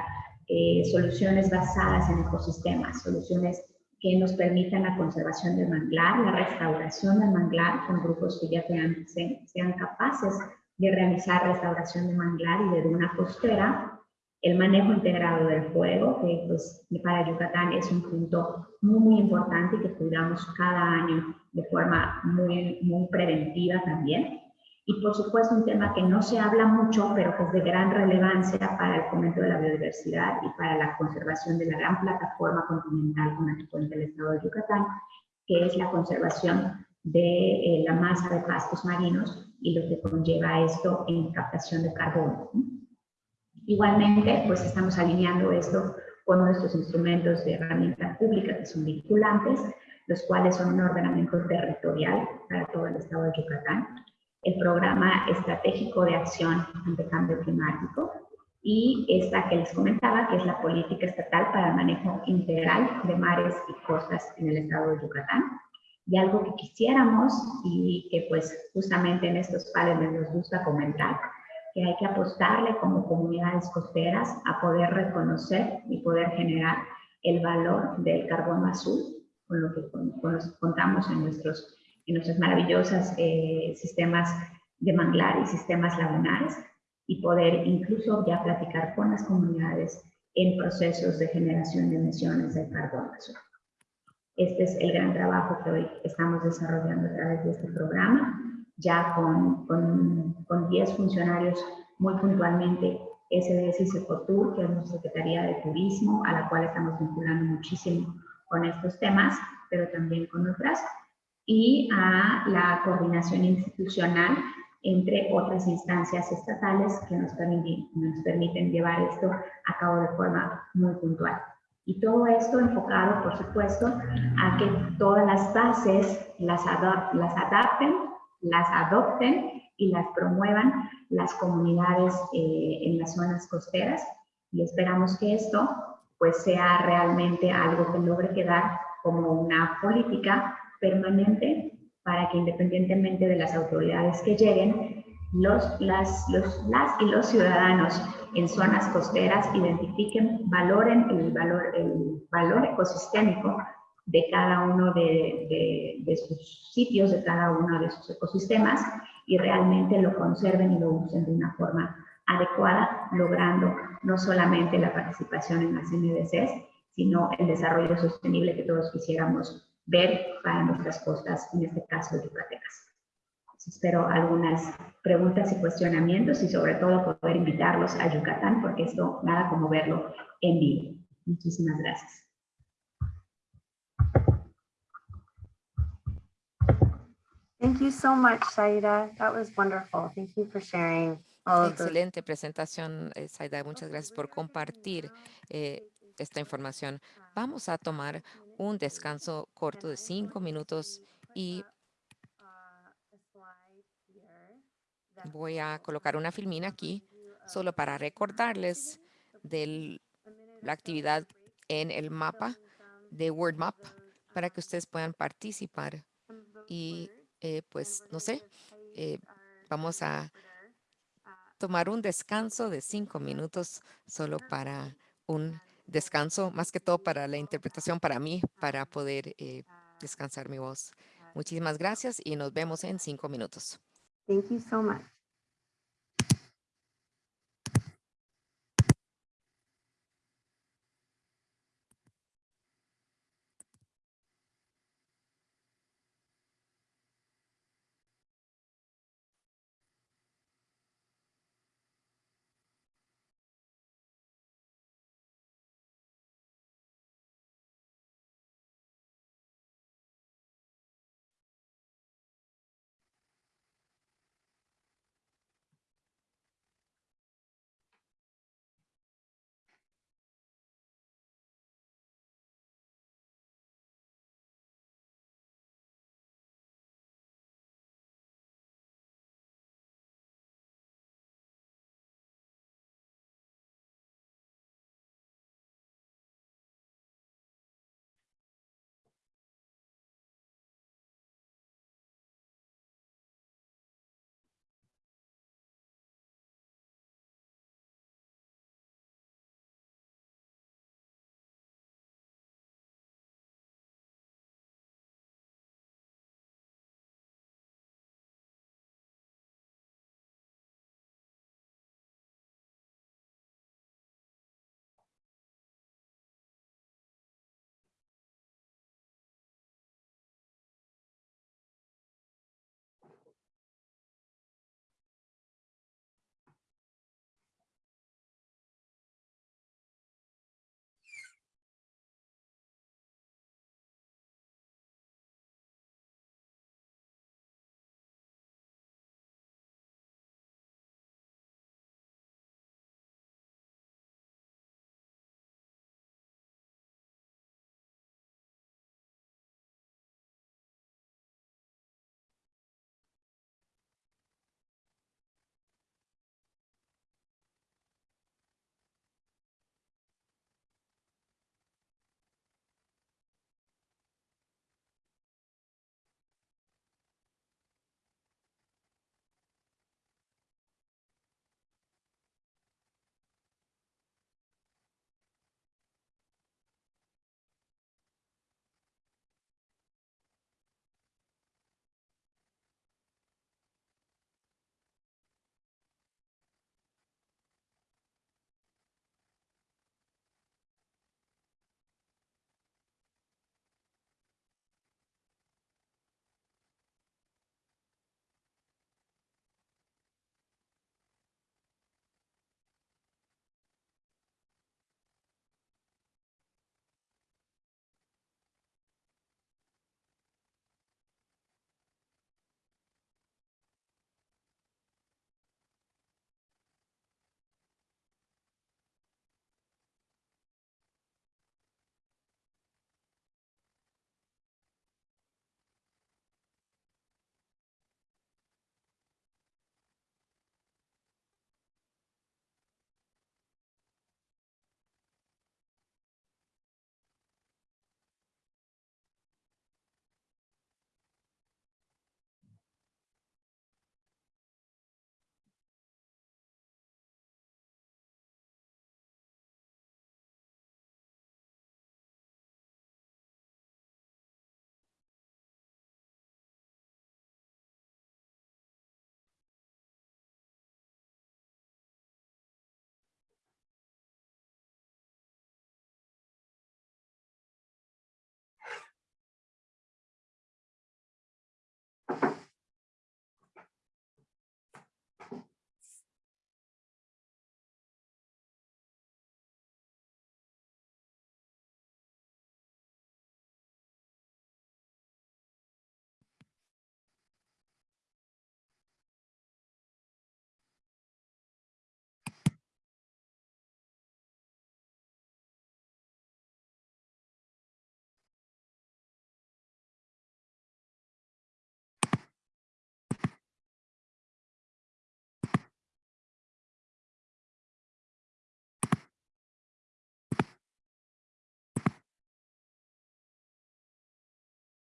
eh, soluciones basadas en ecosistemas, soluciones que nos permitan la conservación del manglar, la restauración del manglar con grupos que ya sean, sean capaces de realizar restauración de manglar y de duna costera, el manejo integrado del fuego, que pues para Yucatán es un punto muy, muy importante y que cuidamos cada año de forma muy, muy preventiva también. Y por supuesto un tema que no se habla mucho, pero que es de gran relevancia para el fomento de la biodiversidad y para la conservación de la gran plataforma continental con la que cuenta el estado de Yucatán, que es la conservación de eh, la masa de pastos marinos y lo que conlleva esto en captación de carbono. Igualmente, pues estamos alineando esto con nuestros instrumentos de herramienta pública que son vinculantes, los cuales son un ordenamiento territorial para todo el estado de Yucatán, el programa estratégico de acción ante cambio climático y esta que les comentaba, que es la política estatal para manejo integral de mares y costas en el estado de Yucatán. Y algo que quisiéramos y que pues justamente en estos paneles nos gusta comentar, que hay que apostarle como comunidades costeras a poder reconocer y poder generar el valor del carbono azul, con lo que contamos en nuestros en nuestros maravillosos eh, sistemas de manglar y sistemas lagunares y poder incluso ya platicar con las comunidades en procesos de generación de emisiones de carbono. Este es el gran trabajo que hoy estamos desarrollando a través de este programa, ya con, con, con 10 funcionarios muy puntualmente SDS y Secotur, que es nuestra Secretaría de Turismo, a la cual estamos vinculando muchísimo con estos temas, pero también con otras, y a la coordinación institucional entre otras instancias estatales que nos permiten, nos permiten llevar esto a cabo de forma muy puntual. Y todo esto enfocado, por supuesto, a que todas las bases las, las adapten, las adopten y las promuevan las comunidades eh, en las zonas costeras. Y esperamos que esto pues sea realmente algo que logre quedar como una política permanente para que independientemente de las autoridades que lleguen, los, las, los, las y los ciudadanos en zonas costeras identifiquen, valoren el valor, el valor ecosistémico de cada uno de, de, sus sitios, de cada uno de sus ecosistemas y realmente lo conserven y lo usen de una forma adecuada, logrando no solamente la participación en las NDCs, sino el desarrollo sostenible que todos quisiéramos ver para nuestras costas, en este caso yucatecas. Espero algunas preguntas y cuestionamientos y sobre todo poder invitarlos a Yucatán porque esto nada como verlo en vivo. Muchísimas gracias. Thank you so much, Saida. That was wonderful. Thank you for sharing all of. Excelente presentación, eh, Saida. Muchas gracias por compartir eh, esta información. Vamos a tomar un descanso corto de cinco minutos y voy a colocar una filmina aquí solo para recordarles de la actividad en el mapa de WordMap para que ustedes puedan participar. Y eh, pues no sé, eh, vamos a tomar un descanso de cinco minutos solo para un descanso, más que todo para la interpretación para mí, para poder eh, descansar mi voz. Muchísimas gracias y nos vemos en cinco minutos. Thank you so much.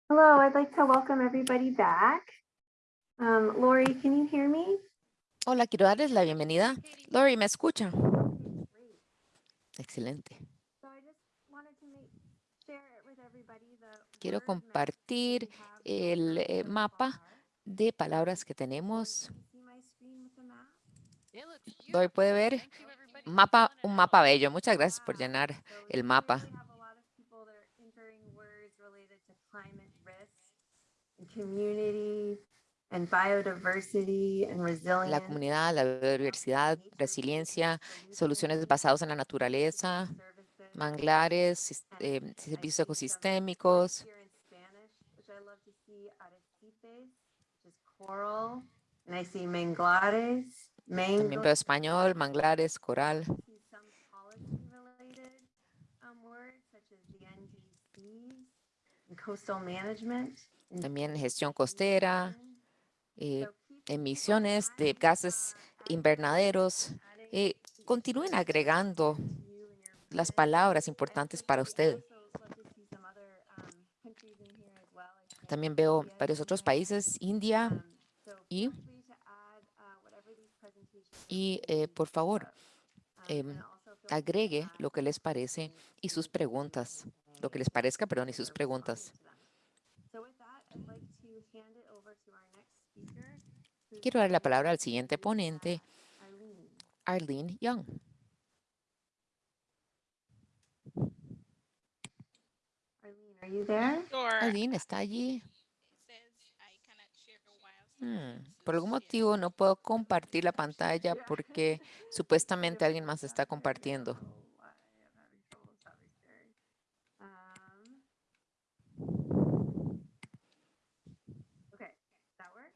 Hello, I'd like to welcome everybody back. Um, Lori, can you hear me? Hola, quiero darles la bienvenida. Lori, ¿me escucha? Excelente. So I just wanted to make, share it with everybody the Quiero compartir el eh, mapa de palabras que tenemos. Lori, ¿puede ver? Mapa, un mapa bello. Muchas gracias por Wow. llenar el mapa. we have a lot of people that are entering words related to climate risk and community and biodiversity and La resilience. comunidad, la biodiversidad, resiliencia, soluciones basadas en la naturaleza, manglares, eh, servicios ecosistémicos. También veo español, manglares, coral. um, coastal management. También gestión costera, eh, emisiones de gases invernaderos. Eh, continúen agregando las palabras importantes para usted. También veo varios otros países, India, y- y eh, por favor, em, agregue lo que les parece y sus preguntas. Lo que les parezca, perdón, y sus preguntas. Quiero dar la palabra al siguiente ponente, Arlene. Young. Arlene, ¿está allí? Hmm, Por algún motivo no puedo compartir la pantalla porque supuestamente alguien más está compartiendo. Oh, why I'm having trouble with that sharing. Um, Okay, that work?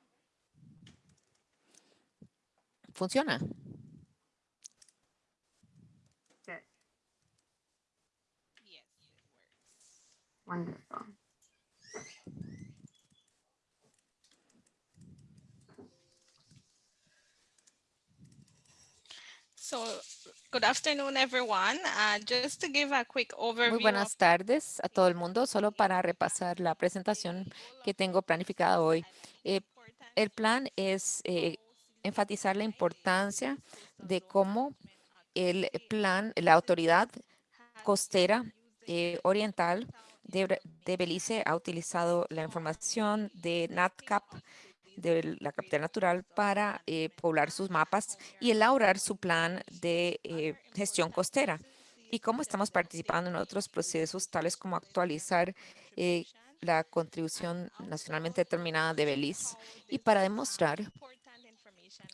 ¿Funciona? Wonderful. So, good afternoon, everyone. Uh, just to give a quick overview. Muy buenas tardes a todo el mundo. Solo para repasar la presentación que tengo planificada hoy. Eh, el plan es eh, enfatizar la importancia de cómo el plan, la autoridad costera eh, oriental de, de Belice ha utilizado la información de NatCap, de la capital natural, para eh, poblar sus mapas y elaborar su plan de eh, gestión costera. Y cómo estamos participando en otros procesos, tales como actualizar la contribución nacionalmente determinada de Belice y para demostrar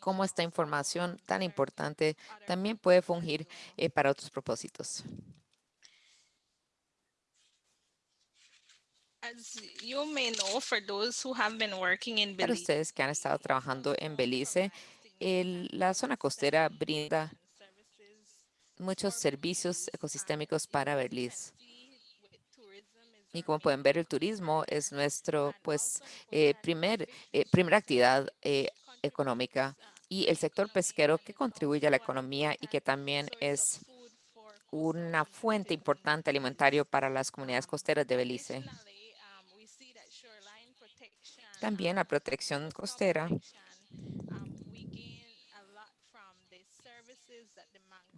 cómo esta información tan importante también puede fungir eh, para otros propósitos. Para ustedes que han estado trabajando en Belice, el- la zona costera brinda muchos servicios ecosistémicos para Belice. Y como pueden ver, el turismo es nuestro, pues, eh, primer, eh, primera actividad eh, económica y el sector pesquero que contribuye a la economía y que también es una fuente importante alimentario para las comunidades costeras de Belice. También la protección costera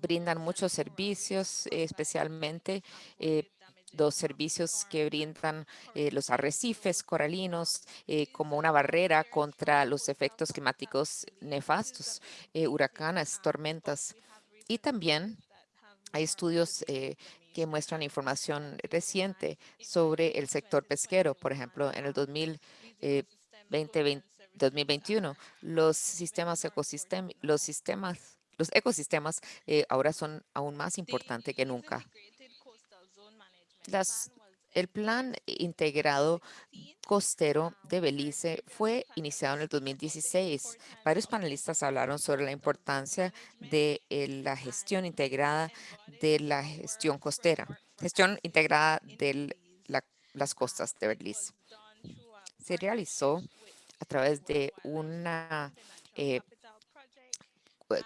brindan muchos servicios, especialmente eh, los servicios que brindan eh, los arrecifes coralinos eh, como una barrera contra los efectos climáticos nefastos, eh, huracanes, tormentas. Y también hay estudios que muestran información reciente sobre el sector pesquero. Por ejemplo, en el 2000, eh, 2020 2021, los sistemas ecosistem los sistemas, los ecosistemas ahora son aún más importantes que nunca. Las, el plan integrado costero de Belice fue iniciado en el 2016. Varios panelistas hablaron sobre la importancia de eh, la gestión integrada de la gestión costera, gestión integrada de las costas de Belice. Se realizó a través de una, eh,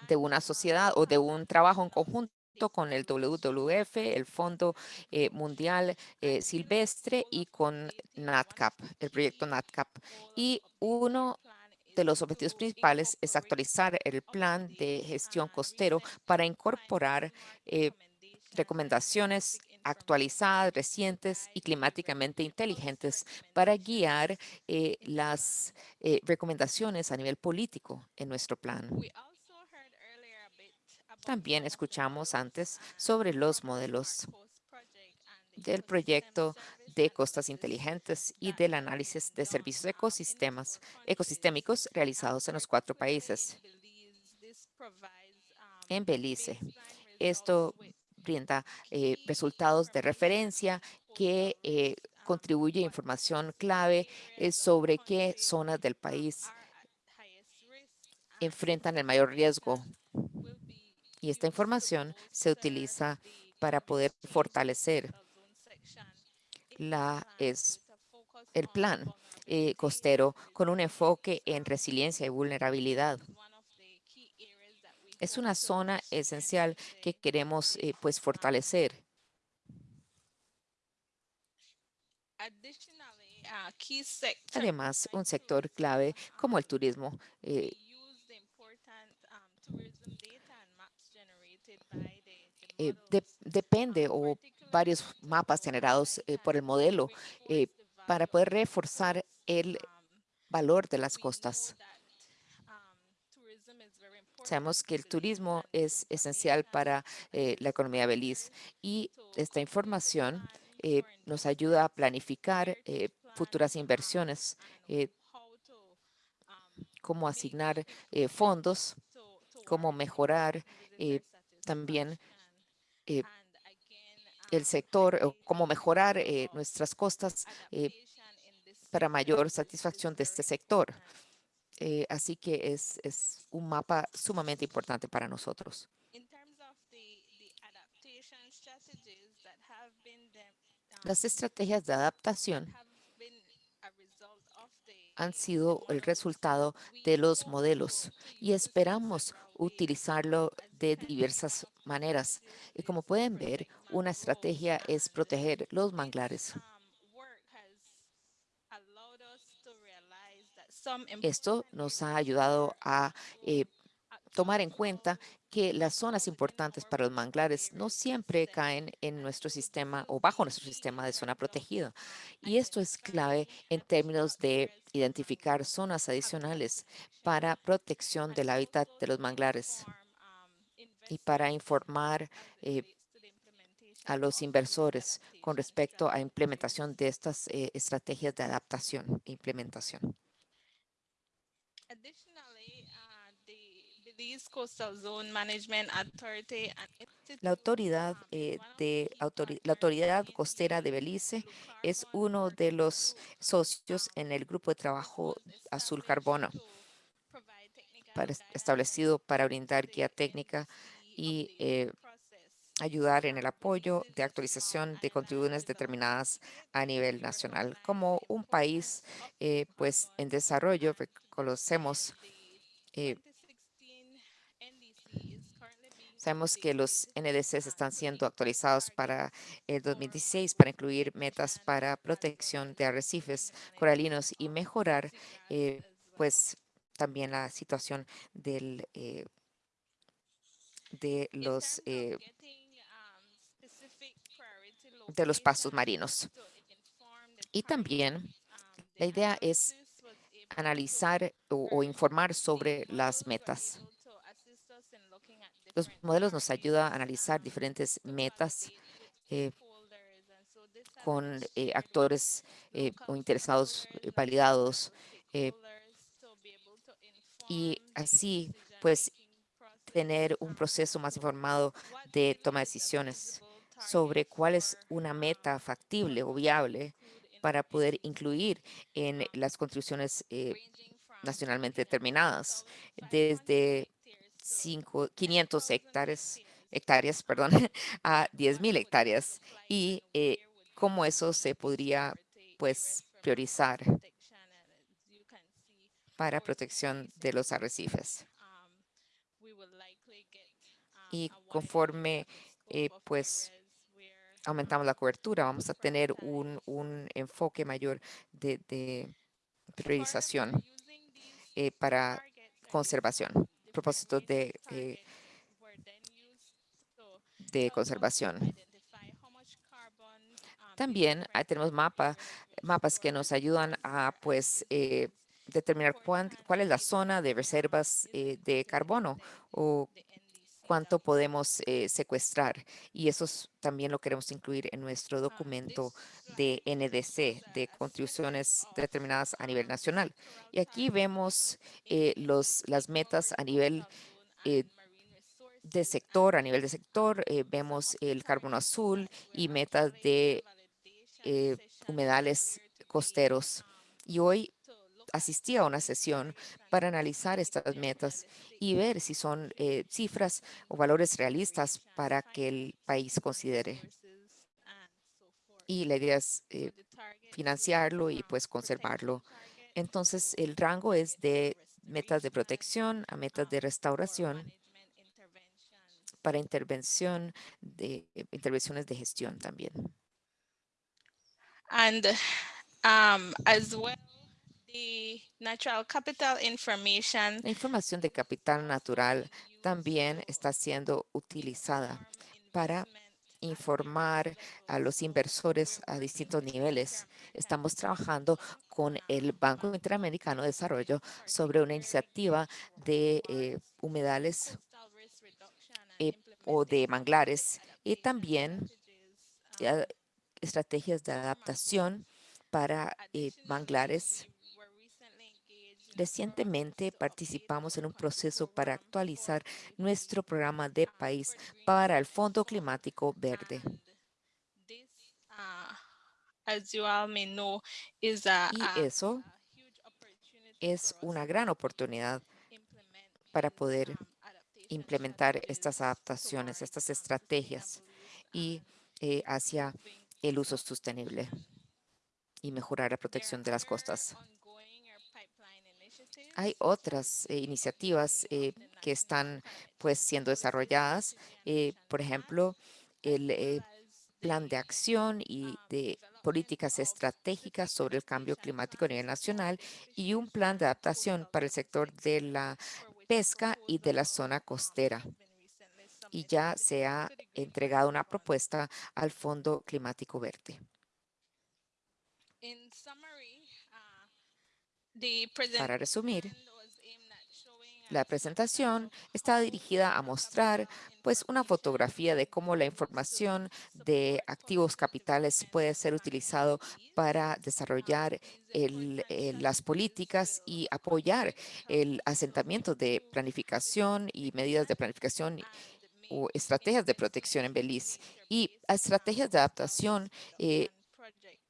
de una sociedad o de un trabajo en conjunto con el WWF, el Fondo eh, Mundial eh, Silvestre y con NatCap, el proyecto NatCap. Y uno de los objetivos principales es actualizar el plan de gestión costero para incorporar eh, recomendaciones actualizadas, recientes y climáticamente inteligentes para guiar las recomendaciones a nivel político en nuestro plan. También escuchamos antes sobre los modelos del proyecto de costas inteligentes y del análisis de servicios ecosistemas, ecosistémicos realizados en los cuatro países. En Belice, esto brinda eh, resultados de referencia que eh, contribuye información clave eh, sobre qué zonas del país enfrentan el mayor riesgo. Y esta información se utiliza para poder fortalecer la, es, el plan costero con un enfoque en resiliencia y vulnerabilidad es una zona esencial que queremos eh, pues fortalecer. Además, un sector clave como el turismo eh, eh, depende o varios mapas generados por el modelo para poder reforzar el valor de las costas. Sabemos que el turismo es esencial para eh, la economía de Belice y esta información eh, nos ayuda a planificar eh, futuras inversiones, cómo asignar fondos, cómo mejorar también el sector o cómo mejorar nuestras costas para mayor satisfacción de este sector. Eh, así que es, es un mapa sumamente importante para nosotros. Las estrategias de adaptación han sido el resultado de los modelos y esperamos utilizarlo de diversas maneras. Y como pueden ver, una estrategia es proteger los manglares. Esto nos ha ayudado a eh, tomar en cuenta que las zonas importantes para los manglares no siempre caen en nuestro sistema o bajo nuestro sistema de zona protegida. Y esto es clave en términos de identificar zonas adicionales para protección del hábitat de los manglares y para informar eh, a los inversores con respecto a implementación de estas eh, estrategias de adaptación e implementación. La autoridad eh, de la autoridad costera de Belice es uno de los socios en el grupo de trabajo Azul Carbono establecido para brindar guía técnica y eh, ayudar en el apoyo de actualización de contribuciones determinadas a nivel nacional. Como un país eh, pues en desarrollo, reconocemos Sabemos que los NDCs están siendo actualizados para el 2016 para incluir metas para protección de arrecifes coralinos y mejorar eh, pues también la situación del, eh, de los eh, de los pastos marinos. Y también la idea es analizar o informar sobre las metas. Los modelos nos ayudan a analizar diferentes metas eh, con eh, actores eh, o interesados validados y así pues tener un proceso más informado de toma de decisiones sobre cuál es una meta factible o viable para poder incluir en las contribuciones nacionalmente determinadas, desde 500 hectáreas, hectáreas perdón, a 10.000 hectáreas y eh, cómo eso se podría pues priorizar para protección de los arrecifes. y conforme eh, pues aumentamos la cobertura, vamos a tener un, un enfoque mayor de, de priorización eh, para conservación, propósitos de, eh, de conservación. También ah, tenemos mapa, mapas que nos ayudan a pues eh, determinar cuán- cuál es la zona de reservas eh, de carbono o cuánto podemos eh, secuestrar. Y eso es- también lo queremos incluir en nuestro documento de NDC, de contribuciones determinadas a nivel nacional. Y aquí vemos eh, los, las metas a nivel eh, de sector, a nivel de sector, vemos el carbono azul y metas de humedales costeros. Y hoy asistí a una sesión para analizar estas metas y ver si son eh, cifras o valores realistas para que el país considere. Y la idea es eh, financiarlo y pues conservarlo. Entonces, el rango es de metas de protección a metas de restauración para intervención de intervenciones de gestión también. And um, as well, La información de capital natural también está siendo utilizada para informar a los inversores a distintos niveles. Estamos trabajando con el Banco Interamericano de Desarrollo sobre una iniciativa de eh, humedales eh, o de manglares y también estrategias de adaptación para eh, manglares. Recientemente participamos en un proceso para actualizar nuestro programa de país para el Fondo Climático Verde. Y eso es una gran oportunidad para poder implementar estas adaptaciones, estas estrategias y eh, hacia el uso sostenible y mejorar la protección de las costas. Hay otras eh, iniciativas eh, que están pues siendo desarrolladas, eh, por ejemplo, el plan de acción y de políticas estratégicas sobre el cambio climático a nivel nacional y un plan de adaptación para el sector de la pesca y de la zona costera. Y ya se ha entregado una propuesta al Fondo Climático Verde. In summary, uh, the Para resumir, La presentación está dirigida a mostrar pues una fotografía de cómo la información de activos capitales puede ser utilizado para desarrollar el- eh, las políticas y apoyar el asentamiento de planificación y medidas de planificación o estrategias de protección en Belice. Y estrategias de adaptación eh,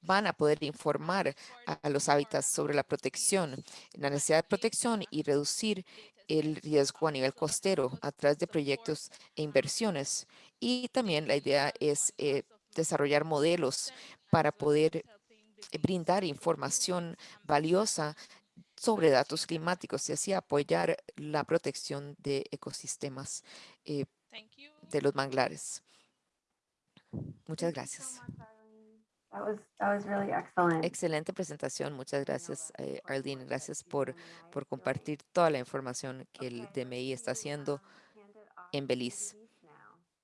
van a poder informar a, los hábitats sobre la protección, la necesidad de protección y reducir el riesgo a nivel costero a través de proyectos e inversiones. Y también la idea es eh, desarrollar modelos para poder brindar información valiosa sobre datos climáticos y así apoyar la protección de ecosistemas eh, de los manglares. Muchas gracias. That was, that was really excellent. Excelente presentación. Muchas gracias, eh, Arlene. Gracias por, por compartir toda la información que el DMI está haciendo. en Belice.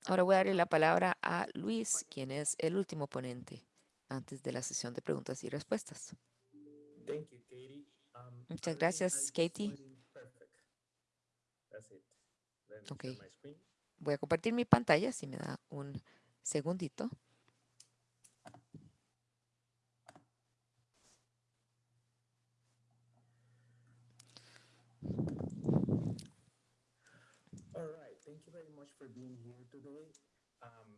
Ahora voy a darle la palabra a Luis, quien es el último ponente antes de la sesión de preguntas y respuestas. Thank you, Katie. Um, Muchas gracias, Katie. screen. Voy a compartir mi pantalla, si me da un segundito. All right. Thank you very much for being here today. Um,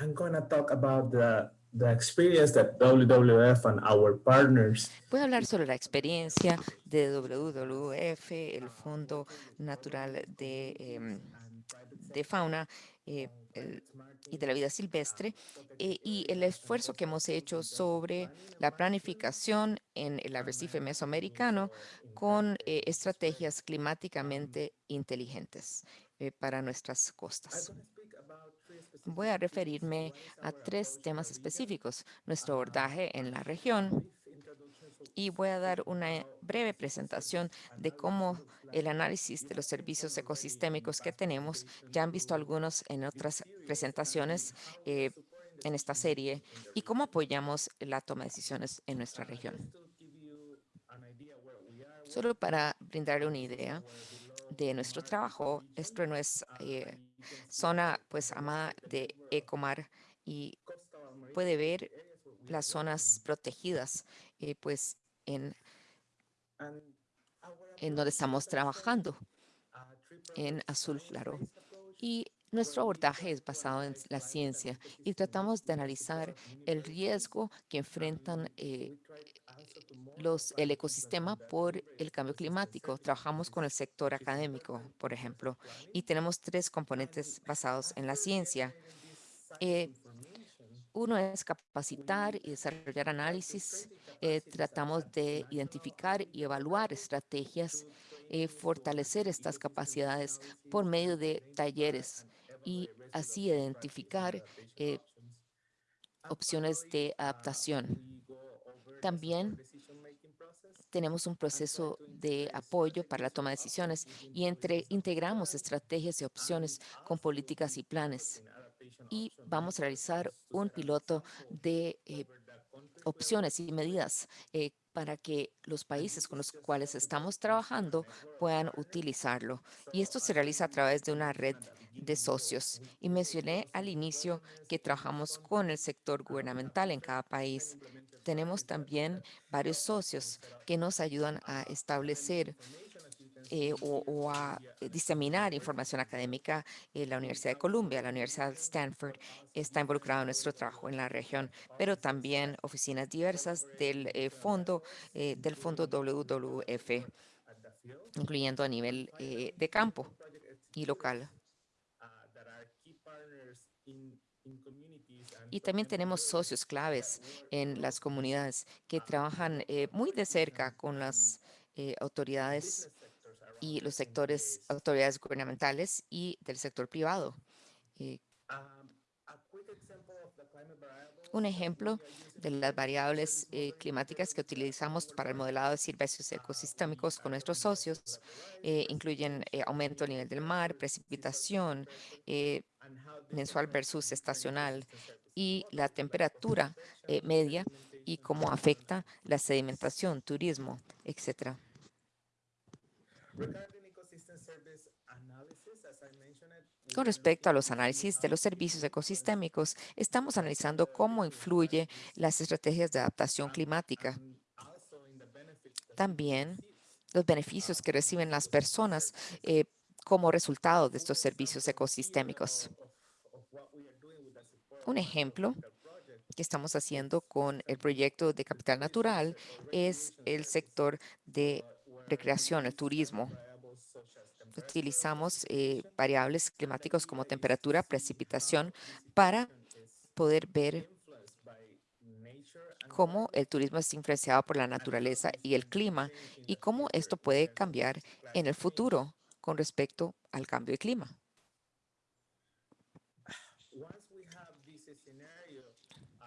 I'm going to talk about the, the experience that WWF and our partners Voy a hablar sobre la experiencia de WWF, el Fondo Natural de, em, de Fauna eh, y de la Vida Silvestre, eh, y el esfuerzo que hemos hecho sobre la planificación en el arrecife mesoamericano con eh, estrategias climáticamente inteligentes. para nuestras costas. Voy a referirme a tres temas específicos, nuestro abordaje en la región y voy a dar una breve presentación de cómo el análisis de los servicios ecosistémicos que tenemos. Ya han visto algunos en otras presentaciones eh, en esta serie y cómo apoyamos la toma de decisiones en nuestra región. Solo para brindarle una idea de nuestro trabajo, esto no es eh, zona pues amada de Ecomar y puede ver las zonas protegidas eh, pues en, en donde estamos trabajando en azul claro. Y nuestro abordaje es basado en la ciencia y tratamos de analizar el riesgo que enfrentan eh, los, el ecosistema por el cambio climático. Trabajamos con el sector académico, por ejemplo, y tenemos tres componentes basados en la ciencia. Eh, Uno es capacitar y desarrollar análisis. Eh, tratamos de identificar y evaluar estrategias, eh, fortalecer estas capacidades por medio de talleres y así identificar eh, opciones de adaptación. También tenemos un proceso de apoyo para la toma de decisiones y entre, integramos estrategias y opciones con políticas y planes. Y vamos a realizar un piloto de eh, opciones y medidas eh, para que los países con los cuales estamos trabajando puedan utilizarlo. Y esto se realiza a través de una red de socios. Y mencioné al inicio que trabajamos con el sector gubernamental en cada país. Tenemos también varios socios que nos ayudan a establecer eh, o, o a diseminar información académica. Eh, la Universidad de Columbia, la Universidad de Stanford está involucrada en nuestro trabajo en la región, pero también oficinas diversas del eh, fondo eh, del fondo WWF, incluyendo a nivel eh, de campo y local. Y también tenemos socios claves en las comunidades que trabajan eh, muy de cerca con las eh, autoridades y los sectores, autoridades gubernamentales y del sector privado. Eh, un ejemplo de las variables eh, climáticas que utilizamos para el modelado de servicios ecosistémicos con nuestros socios eh, incluyen eh, aumento del nivel del mar, precipitación mensual versus estacional y la temperatura media y cómo afecta la sedimentación, turismo, etcétera. Con respecto a los análisis de los servicios ecosistémicos, estamos analizando cómo influye las estrategias de adaptación climática. También los beneficios que reciben las personas eh, como resultado de estos servicios ecosistémicos. Un ejemplo que estamos haciendo con el proyecto de Capital Natural es el sector de recreación, el turismo. Utilizamos eh, variables climáticos como temperatura, precipitación para poder ver cómo el turismo es influenciado por la naturaleza y el clima y cómo esto puede cambiar en el futuro con respecto al cambio de clima.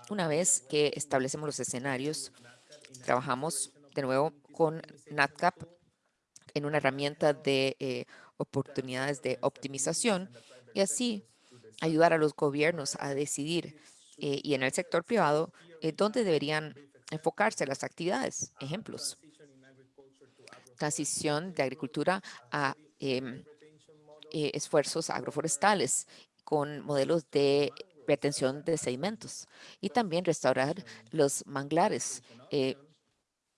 Una vez que establecemos los escenarios, trabajamos de nuevo con NatCap en una herramienta de eh, oportunidades de optimización y así ayudar a los gobiernos a decidir eh, y en el sector privado eh, dónde deberían enfocarse las actividades. Ejemplos. Transición de agricultura a em, esfuerzos agroforestales con modelos de retención de sedimentos y también restaurar los manglares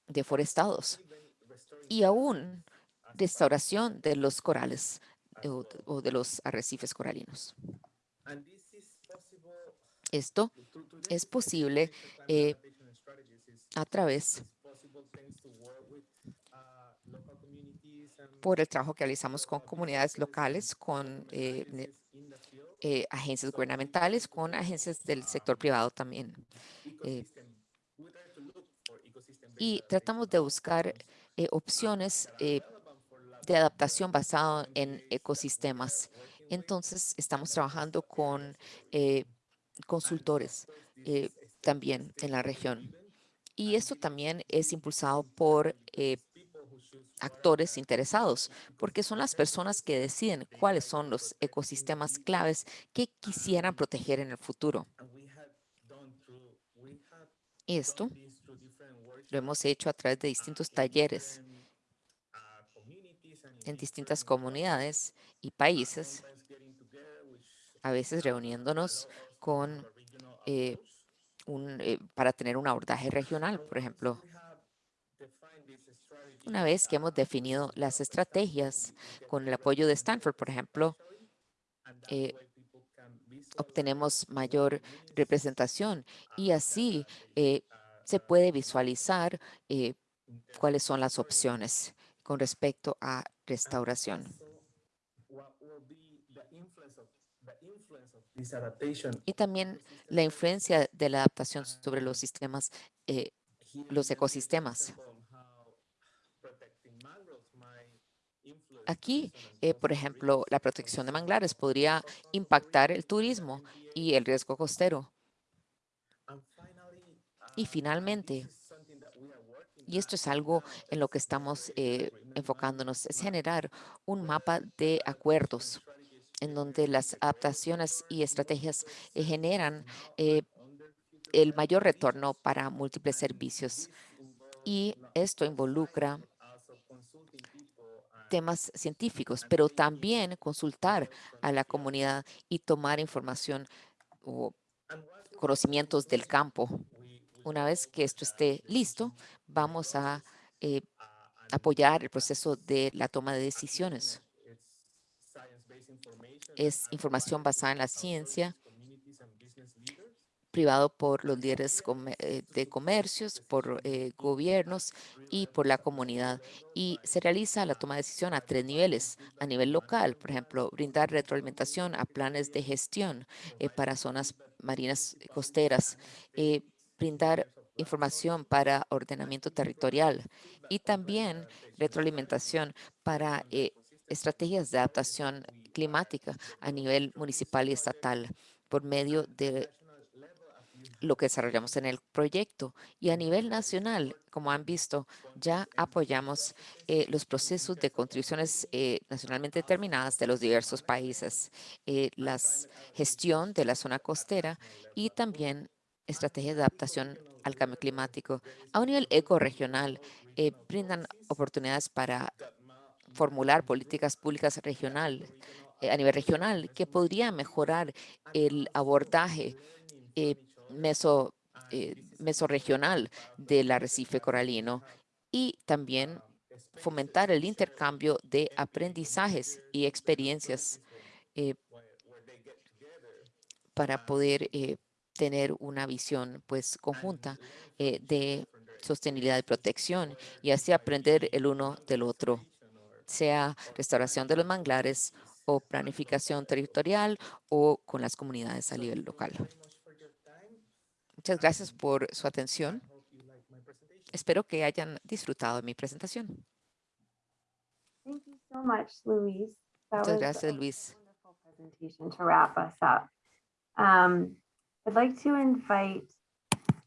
deforestados y aún restauración de los corales eh, o, de los arrecifes coralinos. Esto es posible eh, a través por el trabajo que realizamos con comunidades locales, con eh, agencias gubernamentales, con agencias del sector privado también. Y tratamos de buscar eh, opciones eh, de adaptación basado en ecosistemas. Entonces, estamos trabajando con eh, consultores también en la región. Y esto también es impulsado por actores interesados, porque son las personas que deciden cuáles son los ecosistemas claves que quisieran proteger en el futuro. Esto lo hemos hecho a través de distintos talleres en distintas comunidades y países, a veces reuniéndonos con eh, un, eh, para tener un abordaje regional, por ejemplo. Una vez que hemos definido las estrategias con el apoyo de Stanford, por ejemplo, eh, obtenemos mayor representación y así se puede visualizar eh, cuáles son las opciones con respecto a restauración. Y también la influencia de la adaptación sobre los sistemas, eh, los ecosistemas. Aquí, eh, por ejemplo, la protección de manglares podría impactar el turismo y el riesgo costero. Y finalmente, y esto es algo en lo que estamos eh, enfocándonos, es generar un mapa de acuerdos en donde las adaptaciones y estrategias eh, generan el mayor retorno para múltiples servicios. Y esto involucra temas científicos, pero también consultar a la comunidad y tomar información o conocimientos del campo. Una vez que esto esté listo, vamos a eh, apoyar el proceso de la toma de decisiones. Es información basada en la ciencia, privado por los líderes eh, de comercios, por eh, gobiernos y por la comunidad. Y se realiza la toma de decisión a tres niveles. A nivel local, por ejemplo, brindar retroalimentación a planes de gestión para zonas marinas costeras, brindar información para ordenamiento territorial y también retroalimentación para estrategias de adaptación climática a nivel municipal y estatal por medio de lo que desarrollamos en el proyecto. Y a nivel nacional, como han visto, ya apoyamos eh, los procesos de contribuciones eh, nacionalmente determinadas de los diversos países, eh, la gestión de la zona costera y también estrategias de adaptación al cambio climático. A un nivel ecoregional, brindan oportunidades para formular políticas públicas regional, a nivel regional que podría mejorar el abordaje meso, eh, del arrecife coralino y también fomentar el intercambio de aprendizajes y experiencias eh, para poder eh, tener una visión pues conjunta eh, de sostenibilidad y protección y así aprender el uno del otro, sea restauración de los manglares o planificación territorial o con las comunidades a nivel local. Muchas gracias por su atención. Espero que hayan disfrutado de mi presentación. Muchas gracias, Luis. Wonderful presentation to wrap us up. I'd like to invite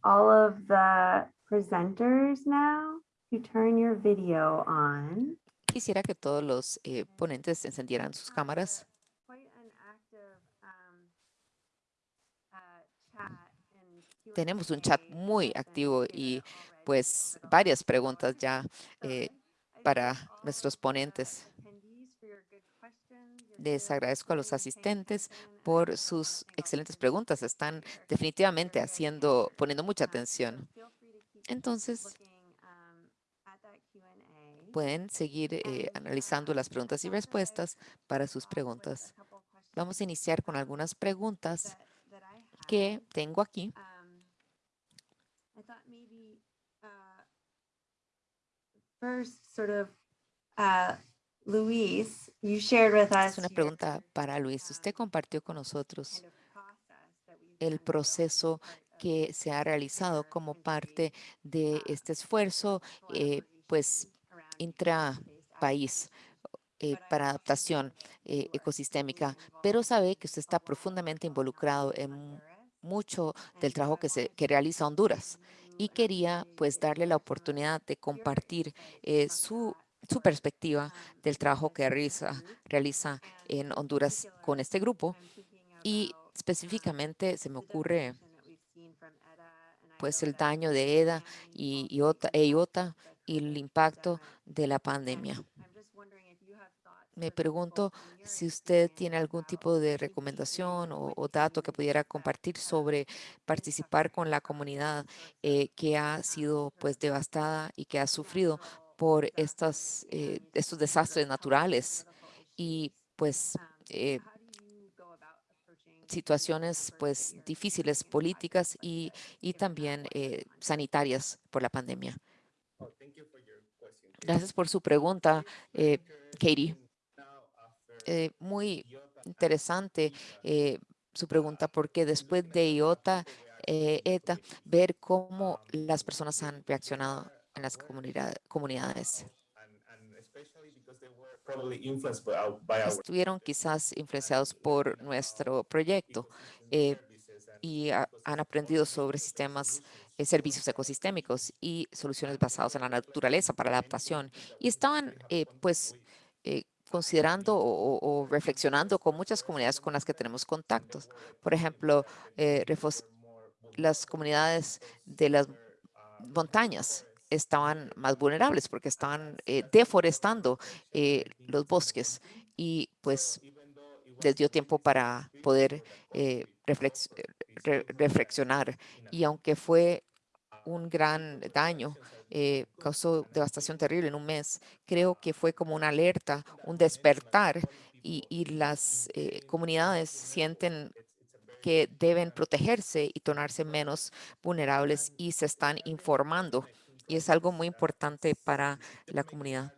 all of the presenters now to turn your video on. Quisiera que todos los eh, ponentes encendieran sus cámaras. Um, uh, Tenemos un chat muy activo y pues varias preguntas ya eh, para nuestros ponentes. attendees for your good questions, your Les agradezco a los asistentes por sus excelentes preguntas. Están definitivamente haciendo, poniendo mucha Um, so atención. Entonces, um, pueden seguir eh, And, analizando um, las preguntas y respuestas para sus preguntas. Vamos a iniciar con um, algunas preguntas que tengo aquí. Um, Luis, you shared with us. Es una pregunta para Luis. Usted um, compartió con nosotros el proceso que se ha realizado como parte de uh, este esfuerzo, eh, pues, intra país eh, para adaptación eh, ecosistémica, pero sabe que usted está profundamente involucrado en mucho del trabajo que, se, que realiza Honduras y quería pues darle la oportunidad de compartir eh, su, su perspectiva del trabajo que realiza, realiza en Honduras con este grupo y específicamente se me ocurre pues el daño de EDA y IOTA, e IOTA y el impacto de la pandemia. Me pregunto si usted tiene algún tipo de recomendación o, o dato que pudiera compartir sobre participar con la comunidad eh, que ha sido pues devastada y que ha sufrido por estas, eh, estos desastres naturales y pues eh, situaciones pues difíciles políticas y, y también eh, sanitarias por la pandemia. Gracias por su pregunta, Katie. Muy interesante su pregunta porque después de IOTA, ETA, ver cómo las personas han reaccionado en las comunidad- comunidades. Estuvieron quizás influenciados por nuestro proyecto eh, y ha- han aprendido sobre sistemas, eh, servicios ecosistémicos y soluciones basadas en la naturaleza para la adaptación. Y estaban, eh, pues, eh, considerando o, reflexionando con muchas comunidades con las que tenemos contactos. Por ejemplo, las comunidades de las montañas estaban más vulnerables porque estaban eh, deforestando eh, los bosques y pues les dio tiempo para poder eh, reflex- re- reflexionar. Y aunque fue un gran daño, causó devastación terrible en un mes, creo que fue como una alerta, un despertar y, y las comunidades sienten que deben protegerse y tornarse menos vulnerables y se están informando. Y es algo muy importante para la comunidad.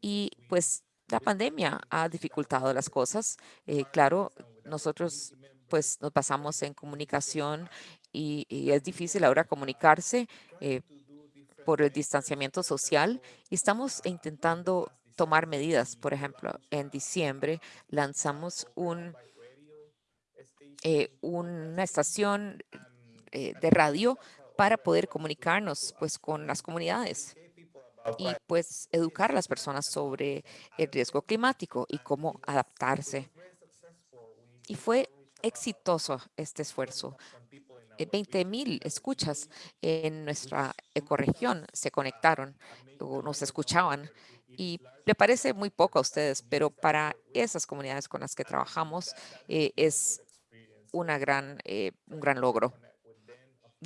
Y pues la pandemia ha dificultado las cosas. Eh, claro, nosotros pues nos basamos en comunicación y, es difícil ahora comunicarse eh, por el distanciamiento social y estamos intentando tomar medidas. Por ejemplo, en diciembre lanzamos un, eh, una estación eh, de radio para poder comunicarnos pues con las comunidades y pues educar a las personas sobre el riesgo climático y cómo adaptarse. Y fue exitoso este esfuerzo. 20 mil escuchas en nuestra ecorregión se conectaron o nos escuchaban y le parece muy poco a ustedes, pero para esas comunidades con las que trabajamos eh, es una gran, eh, un gran logro.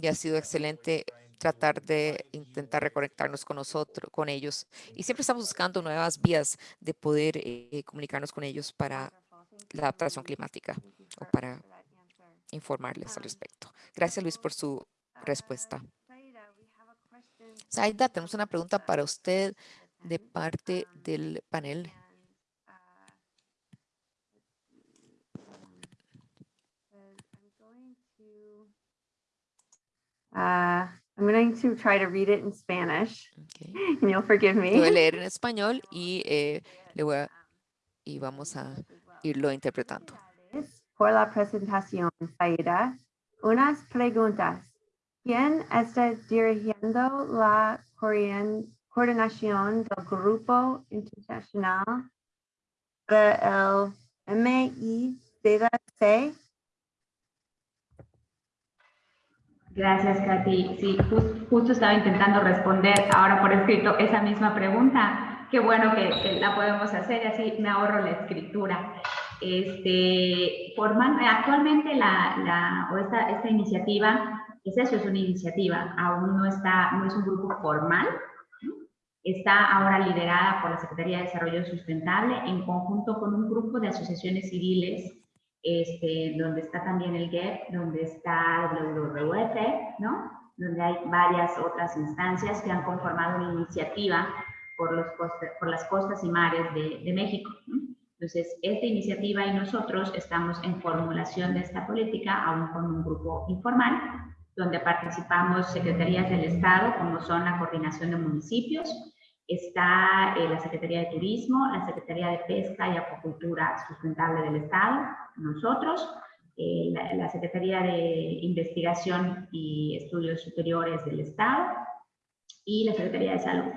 Y ha sido excelente tratar de intentar reconectarnos con nosotros, con ellos. Y siempre estamos buscando nuevas vías de poder eh, comunicarnos con ellos para la adaptación climática o para informarles al respecto. Gracias, Luis, por su respuesta. Zaida, tenemos una pregunta para usted de parte del panel. Uh, I'm going to try to read it in Spanish, Okay. and you'll forgive Lo voy a me. leer en español y, eh, le voy a- y vamos a irlo interpretando. Por la presentación, Zaida. Unas preguntas. ¿Quién está dirigiendo la coordin- coordinación del Grupo Internacional para el MICC? Gracias, Katy. Sí, jus- justo estaba intentando responder ahora por escrito esa misma pregunta. Qué bueno que, que la podemos hacer y así me ahorro la escritura. Este, forman, actualmente la, la, o esta, esta iniciativa, es eso, es una iniciativa, aún no está, no es un grupo formal, está ahora liderada por la Secretaría de Desarrollo Sustentable en conjunto con un grupo de asociaciones civiles este, donde está también el GEP, donde está WWF, ¿no? Donde hay varias otras instancias que han conformado una iniciativa por, los costa- por las costas y mares de, de México. Entonces, esta iniciativa y nosotros estamos en formulación de esta política, aún con un grupo informal, donde participamos secretarías del Estado, como son la Coordinación de Municipios, Está eh, la Secretaría de Turismo, la Secretaría de Pesca y Acuacultura Sustentable del Estado, nosotros, eh, la, la Secretaría de Investigación y Estudios Superiores del Estado y la Secretaría de Salud.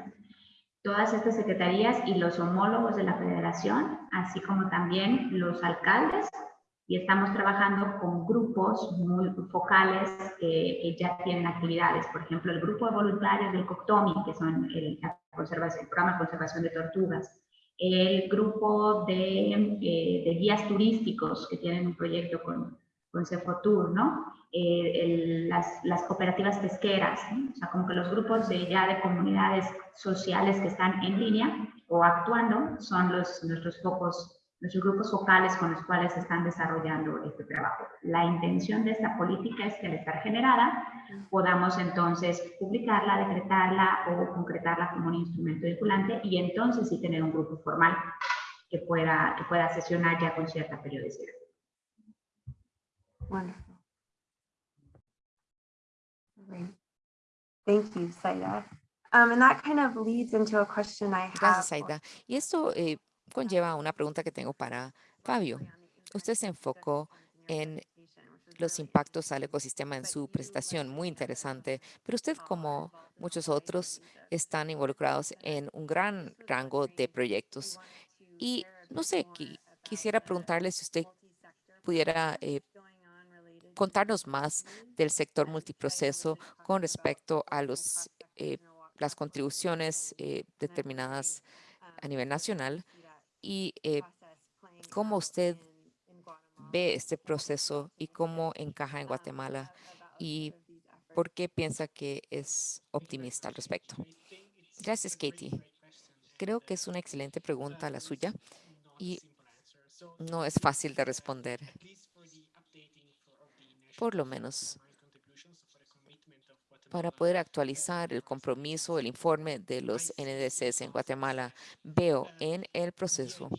Todas estas secretarías y los homólogos de la federación, así como también los alcaldes, y estamos trabajando con grupos muy focales que, que ya tienen actividades. Por ejemplo, el grupo de voluntarios del COCTOMI, que son el, el programa de conservación de tortugas, el grupo de, eh, de guías turísticos que tienen un proyecto con, con Cefotur, ¿no? Eh, el- las, las cooperativas pesqueras, ¿no? o sea, como que los grupos de ya de comunidades sociales que están en línea o actuando son los, nuestros focos, nuestros grupos focales con los cuales están desarrollando este trabajo. La intención de esta política es que al estar generada podamos entonces publicarla, decretarla o concretarla como un instrumento vinculante y entonces sí tener un grupo formal que pueda, que pueda sesionar ya con cierta periodicidad. Wonderful. Great. Thank you, Saida. Um, and that kind of leads into a question I have. Gracias, Aida. Y esto eh, conlleva una pregunta que tengo para Fabio. Usted se enfocó en los impactos al ecosistema en su presentación, muy interesante, pero usted, como muchos otros, están involucrados en un gran rango de proyectos. Y no sé, qui- quisiera preguntarle si usted pudiera eh, contarnos más del sector multiproceso con respecto a eh, las contribuciones eh, determinadas a nivel nacional y eh, cómo usted ve este proceso y cómo encaja en Guatemala y por qué piensa que es optimista al respecto. Gracias, Katie. Creo que es una excelente pregunta la suya y no es fácil de responder. Por lo menos para poder actualizar el compromiso, el informe de los NDCs en Guatemala, veo en el proceso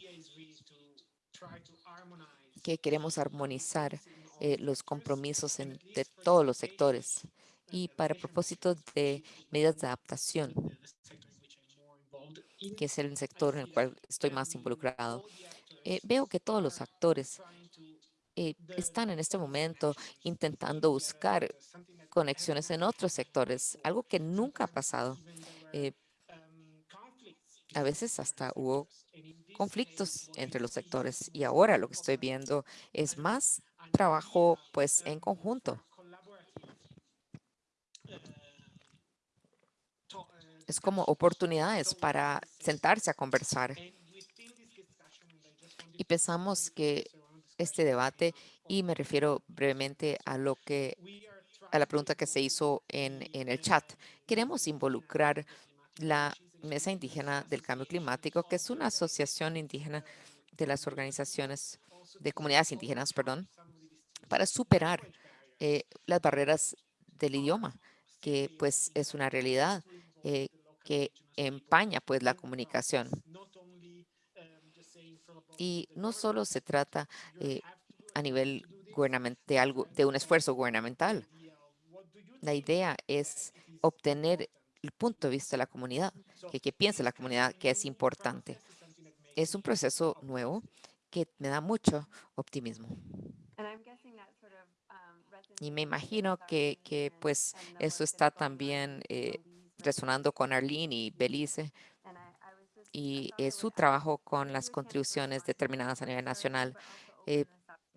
que queremos armonizar eh, los compromisos en- de todos los sectores y para propósito de medidas de adaptación, que es el sector en el cual estoy más involucrado. eh, veo que todos los actores eh, están en este momento intentando buscar conexiones en otros sectores, algo que nunca ha pasado. Eh, a veces hasta hubo conflictos entre los sectores y ahora lo que estoy viendo es más trabajo pues en conjunto. Es como oportunidades para sentarse a conversar. Y pensamos que este debate, y me refiero brevemente a lo que a la pregunta que se hizo en, en el chat. Queremos involucrar la Mesa Indígena del Cambio Climático, que es una asociación indígena de las organizaciones de comunidades indígenas, perdón, para superar eh, las barreras del idioma, que pues es una realidad eh, que empaña pues la comunicación. Y no solo se trata eh, a nivel de, algo, de un esfuerzo gubernamental. La idea es obtener el punto de vista de la comunidad, que, que piense la comunidad que es importante. Es un proceso nuevo que me da mucho optimismo. Y me imagino que, que pues eso está también eh, resonando con Arlene y Belice y su trabajo con las contribuciones determinadas a nivel nacional. Eh,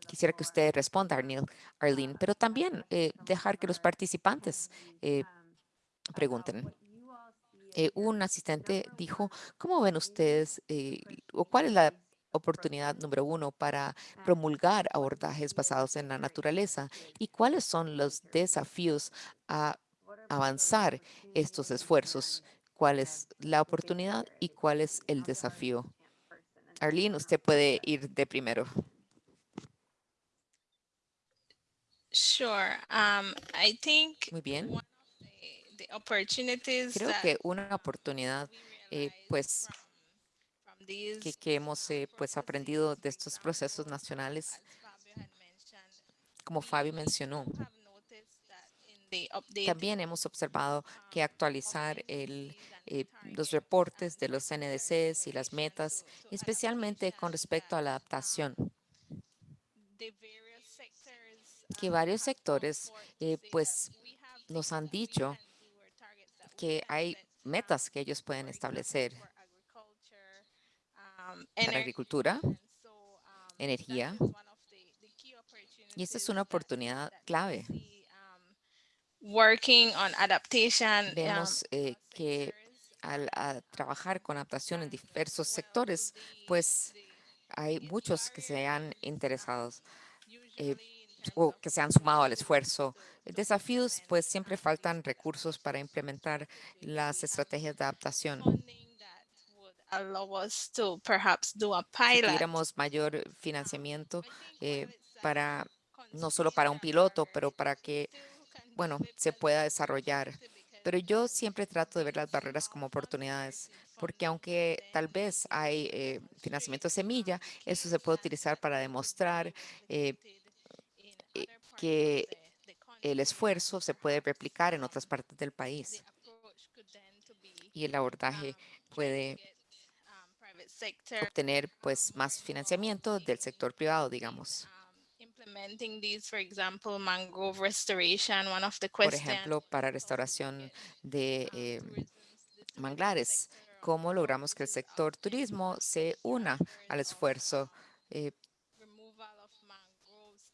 quisiera que usted responda, Arlene, pero también eh, dejar que los participantes eh, pregunten. Un asistente dijo, ¿cómo ven ustedes o cuál es la oportunidad número uno para promulgar abordajes basados en la naturaleza y cuáles son los desafíos a avanzar estos esfuerzos? ¿Cuál es la oportunidad y cuál es el desafío? Arlene, usted puede ir de primero. Sure. Um, I think Muy bien. Creo que una oportunidad, eh, pues, que, que hemos eh, pues aprendido de estos procesos nacionales, como Fabio mencionó, have noticed that in the update también hemos observado que actualizar el eh, los reportes de los NDCs y las metas, especialmente con respecto a la adaptación, que varios sectores eh, pues nos han dicho que hay metas que ellos pueden establecer para agricultura, energía, y esta es una oportunidad clave. Working on adaptation. um, Vemos eh, que al trabajar con adaptación en diversos sectores, pues hay muchos que se han interesado eh, o que se han sumado al esfuerzo. Desafíos, pues siempre faltan recursos para implementar las estrategias de adaptación. Si tuviéramos mayor financiamiento eh, para, no solo para un piloto, pero para que, bueno, se pueda desarrollar. Pero yo siempre trato de ver las barreras como oportunidades, porque aunque tal vez hay eh, financiamiento semilla, eso se puede utilizar para demostrar eh, eh, que el esfuerzo se puede replicar en otras partes del país y el abordaje puede obtener pues más financiamiento del sector privado, digamos. Implementing these, for example, mangrove restoration, one of the Por ejemplo, para restauración de eh, manglares, ¿cómo logramos que el sector turismo se una al esfuerzo? Eh,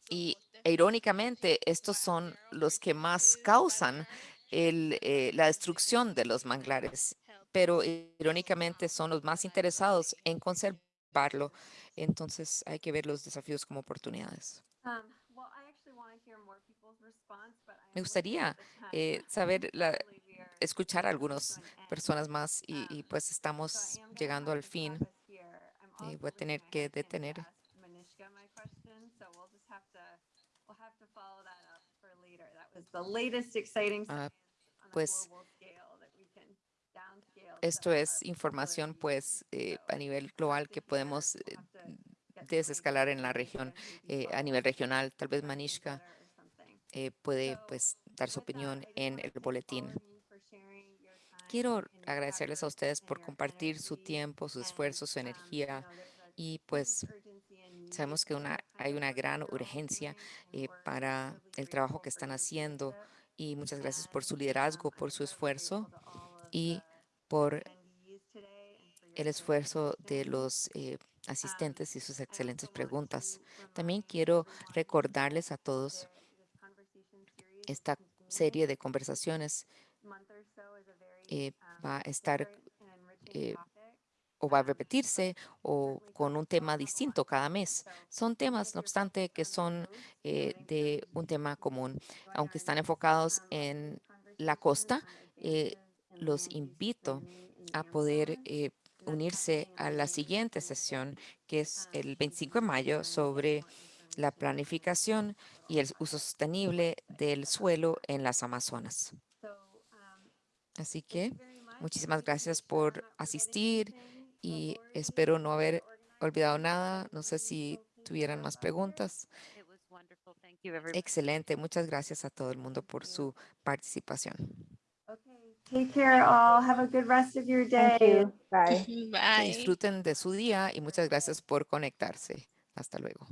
y e irónicamente, estos son los que más causan el, eh, la destrucción de los manglares, pero irónicamente son los más interesados en conservarlo. Entonces hay que ver los desafíos como oportunidades. Um, well, I actually wanna hear more people's response, but I am Me gustaría eh, saber, la- escuchar a algunas personas más y, y, pues So estamos llegando al fin. I'm Eh, voy a tener que detener. Ah, pues, global scale that we can downscale Esto to es información pues eh, a nivel global que podemos eh, desescalar en la región, eh, a nivel regional. Tal vez Manishka eh, puede pues dar su opinión en el boletín. Quiero agradecerles a ustedes por compartir su tiempo, su esfuerzo, su energía y pues sabemos que una, hay una gran urgencia eh, para el trabajo que están haciendo y muchas gracias por su liderazgo, por su esfuerzo y por el esfuerzo de los eh, asistentes y sus excelentes preguntas. También quiero recordarles a todos esta serie de conversaciones eh, va a estar eh, o va a repetirse o con un tema distinto cada mes. Son temas, no obstante, que son eh, de un tema común. Aunque están enfocados en la costa, los invito a poder eh, unirse a la siguiente sesión, que es el 25 de mayo, sobre la planificación y el uso sostenible del suelo en las Amazonas. Así que muchísimas gracias por asistir y espero no haber olvidado nada. No sé si tuvieran más preguntas. Excelente. Muchas gracias a todo el mundo por su participación. Take care all. Have a good rest of your day. Thank you. Bye. Bye. disfruten de su día y muchas gracias por conectarse. Hasta luego.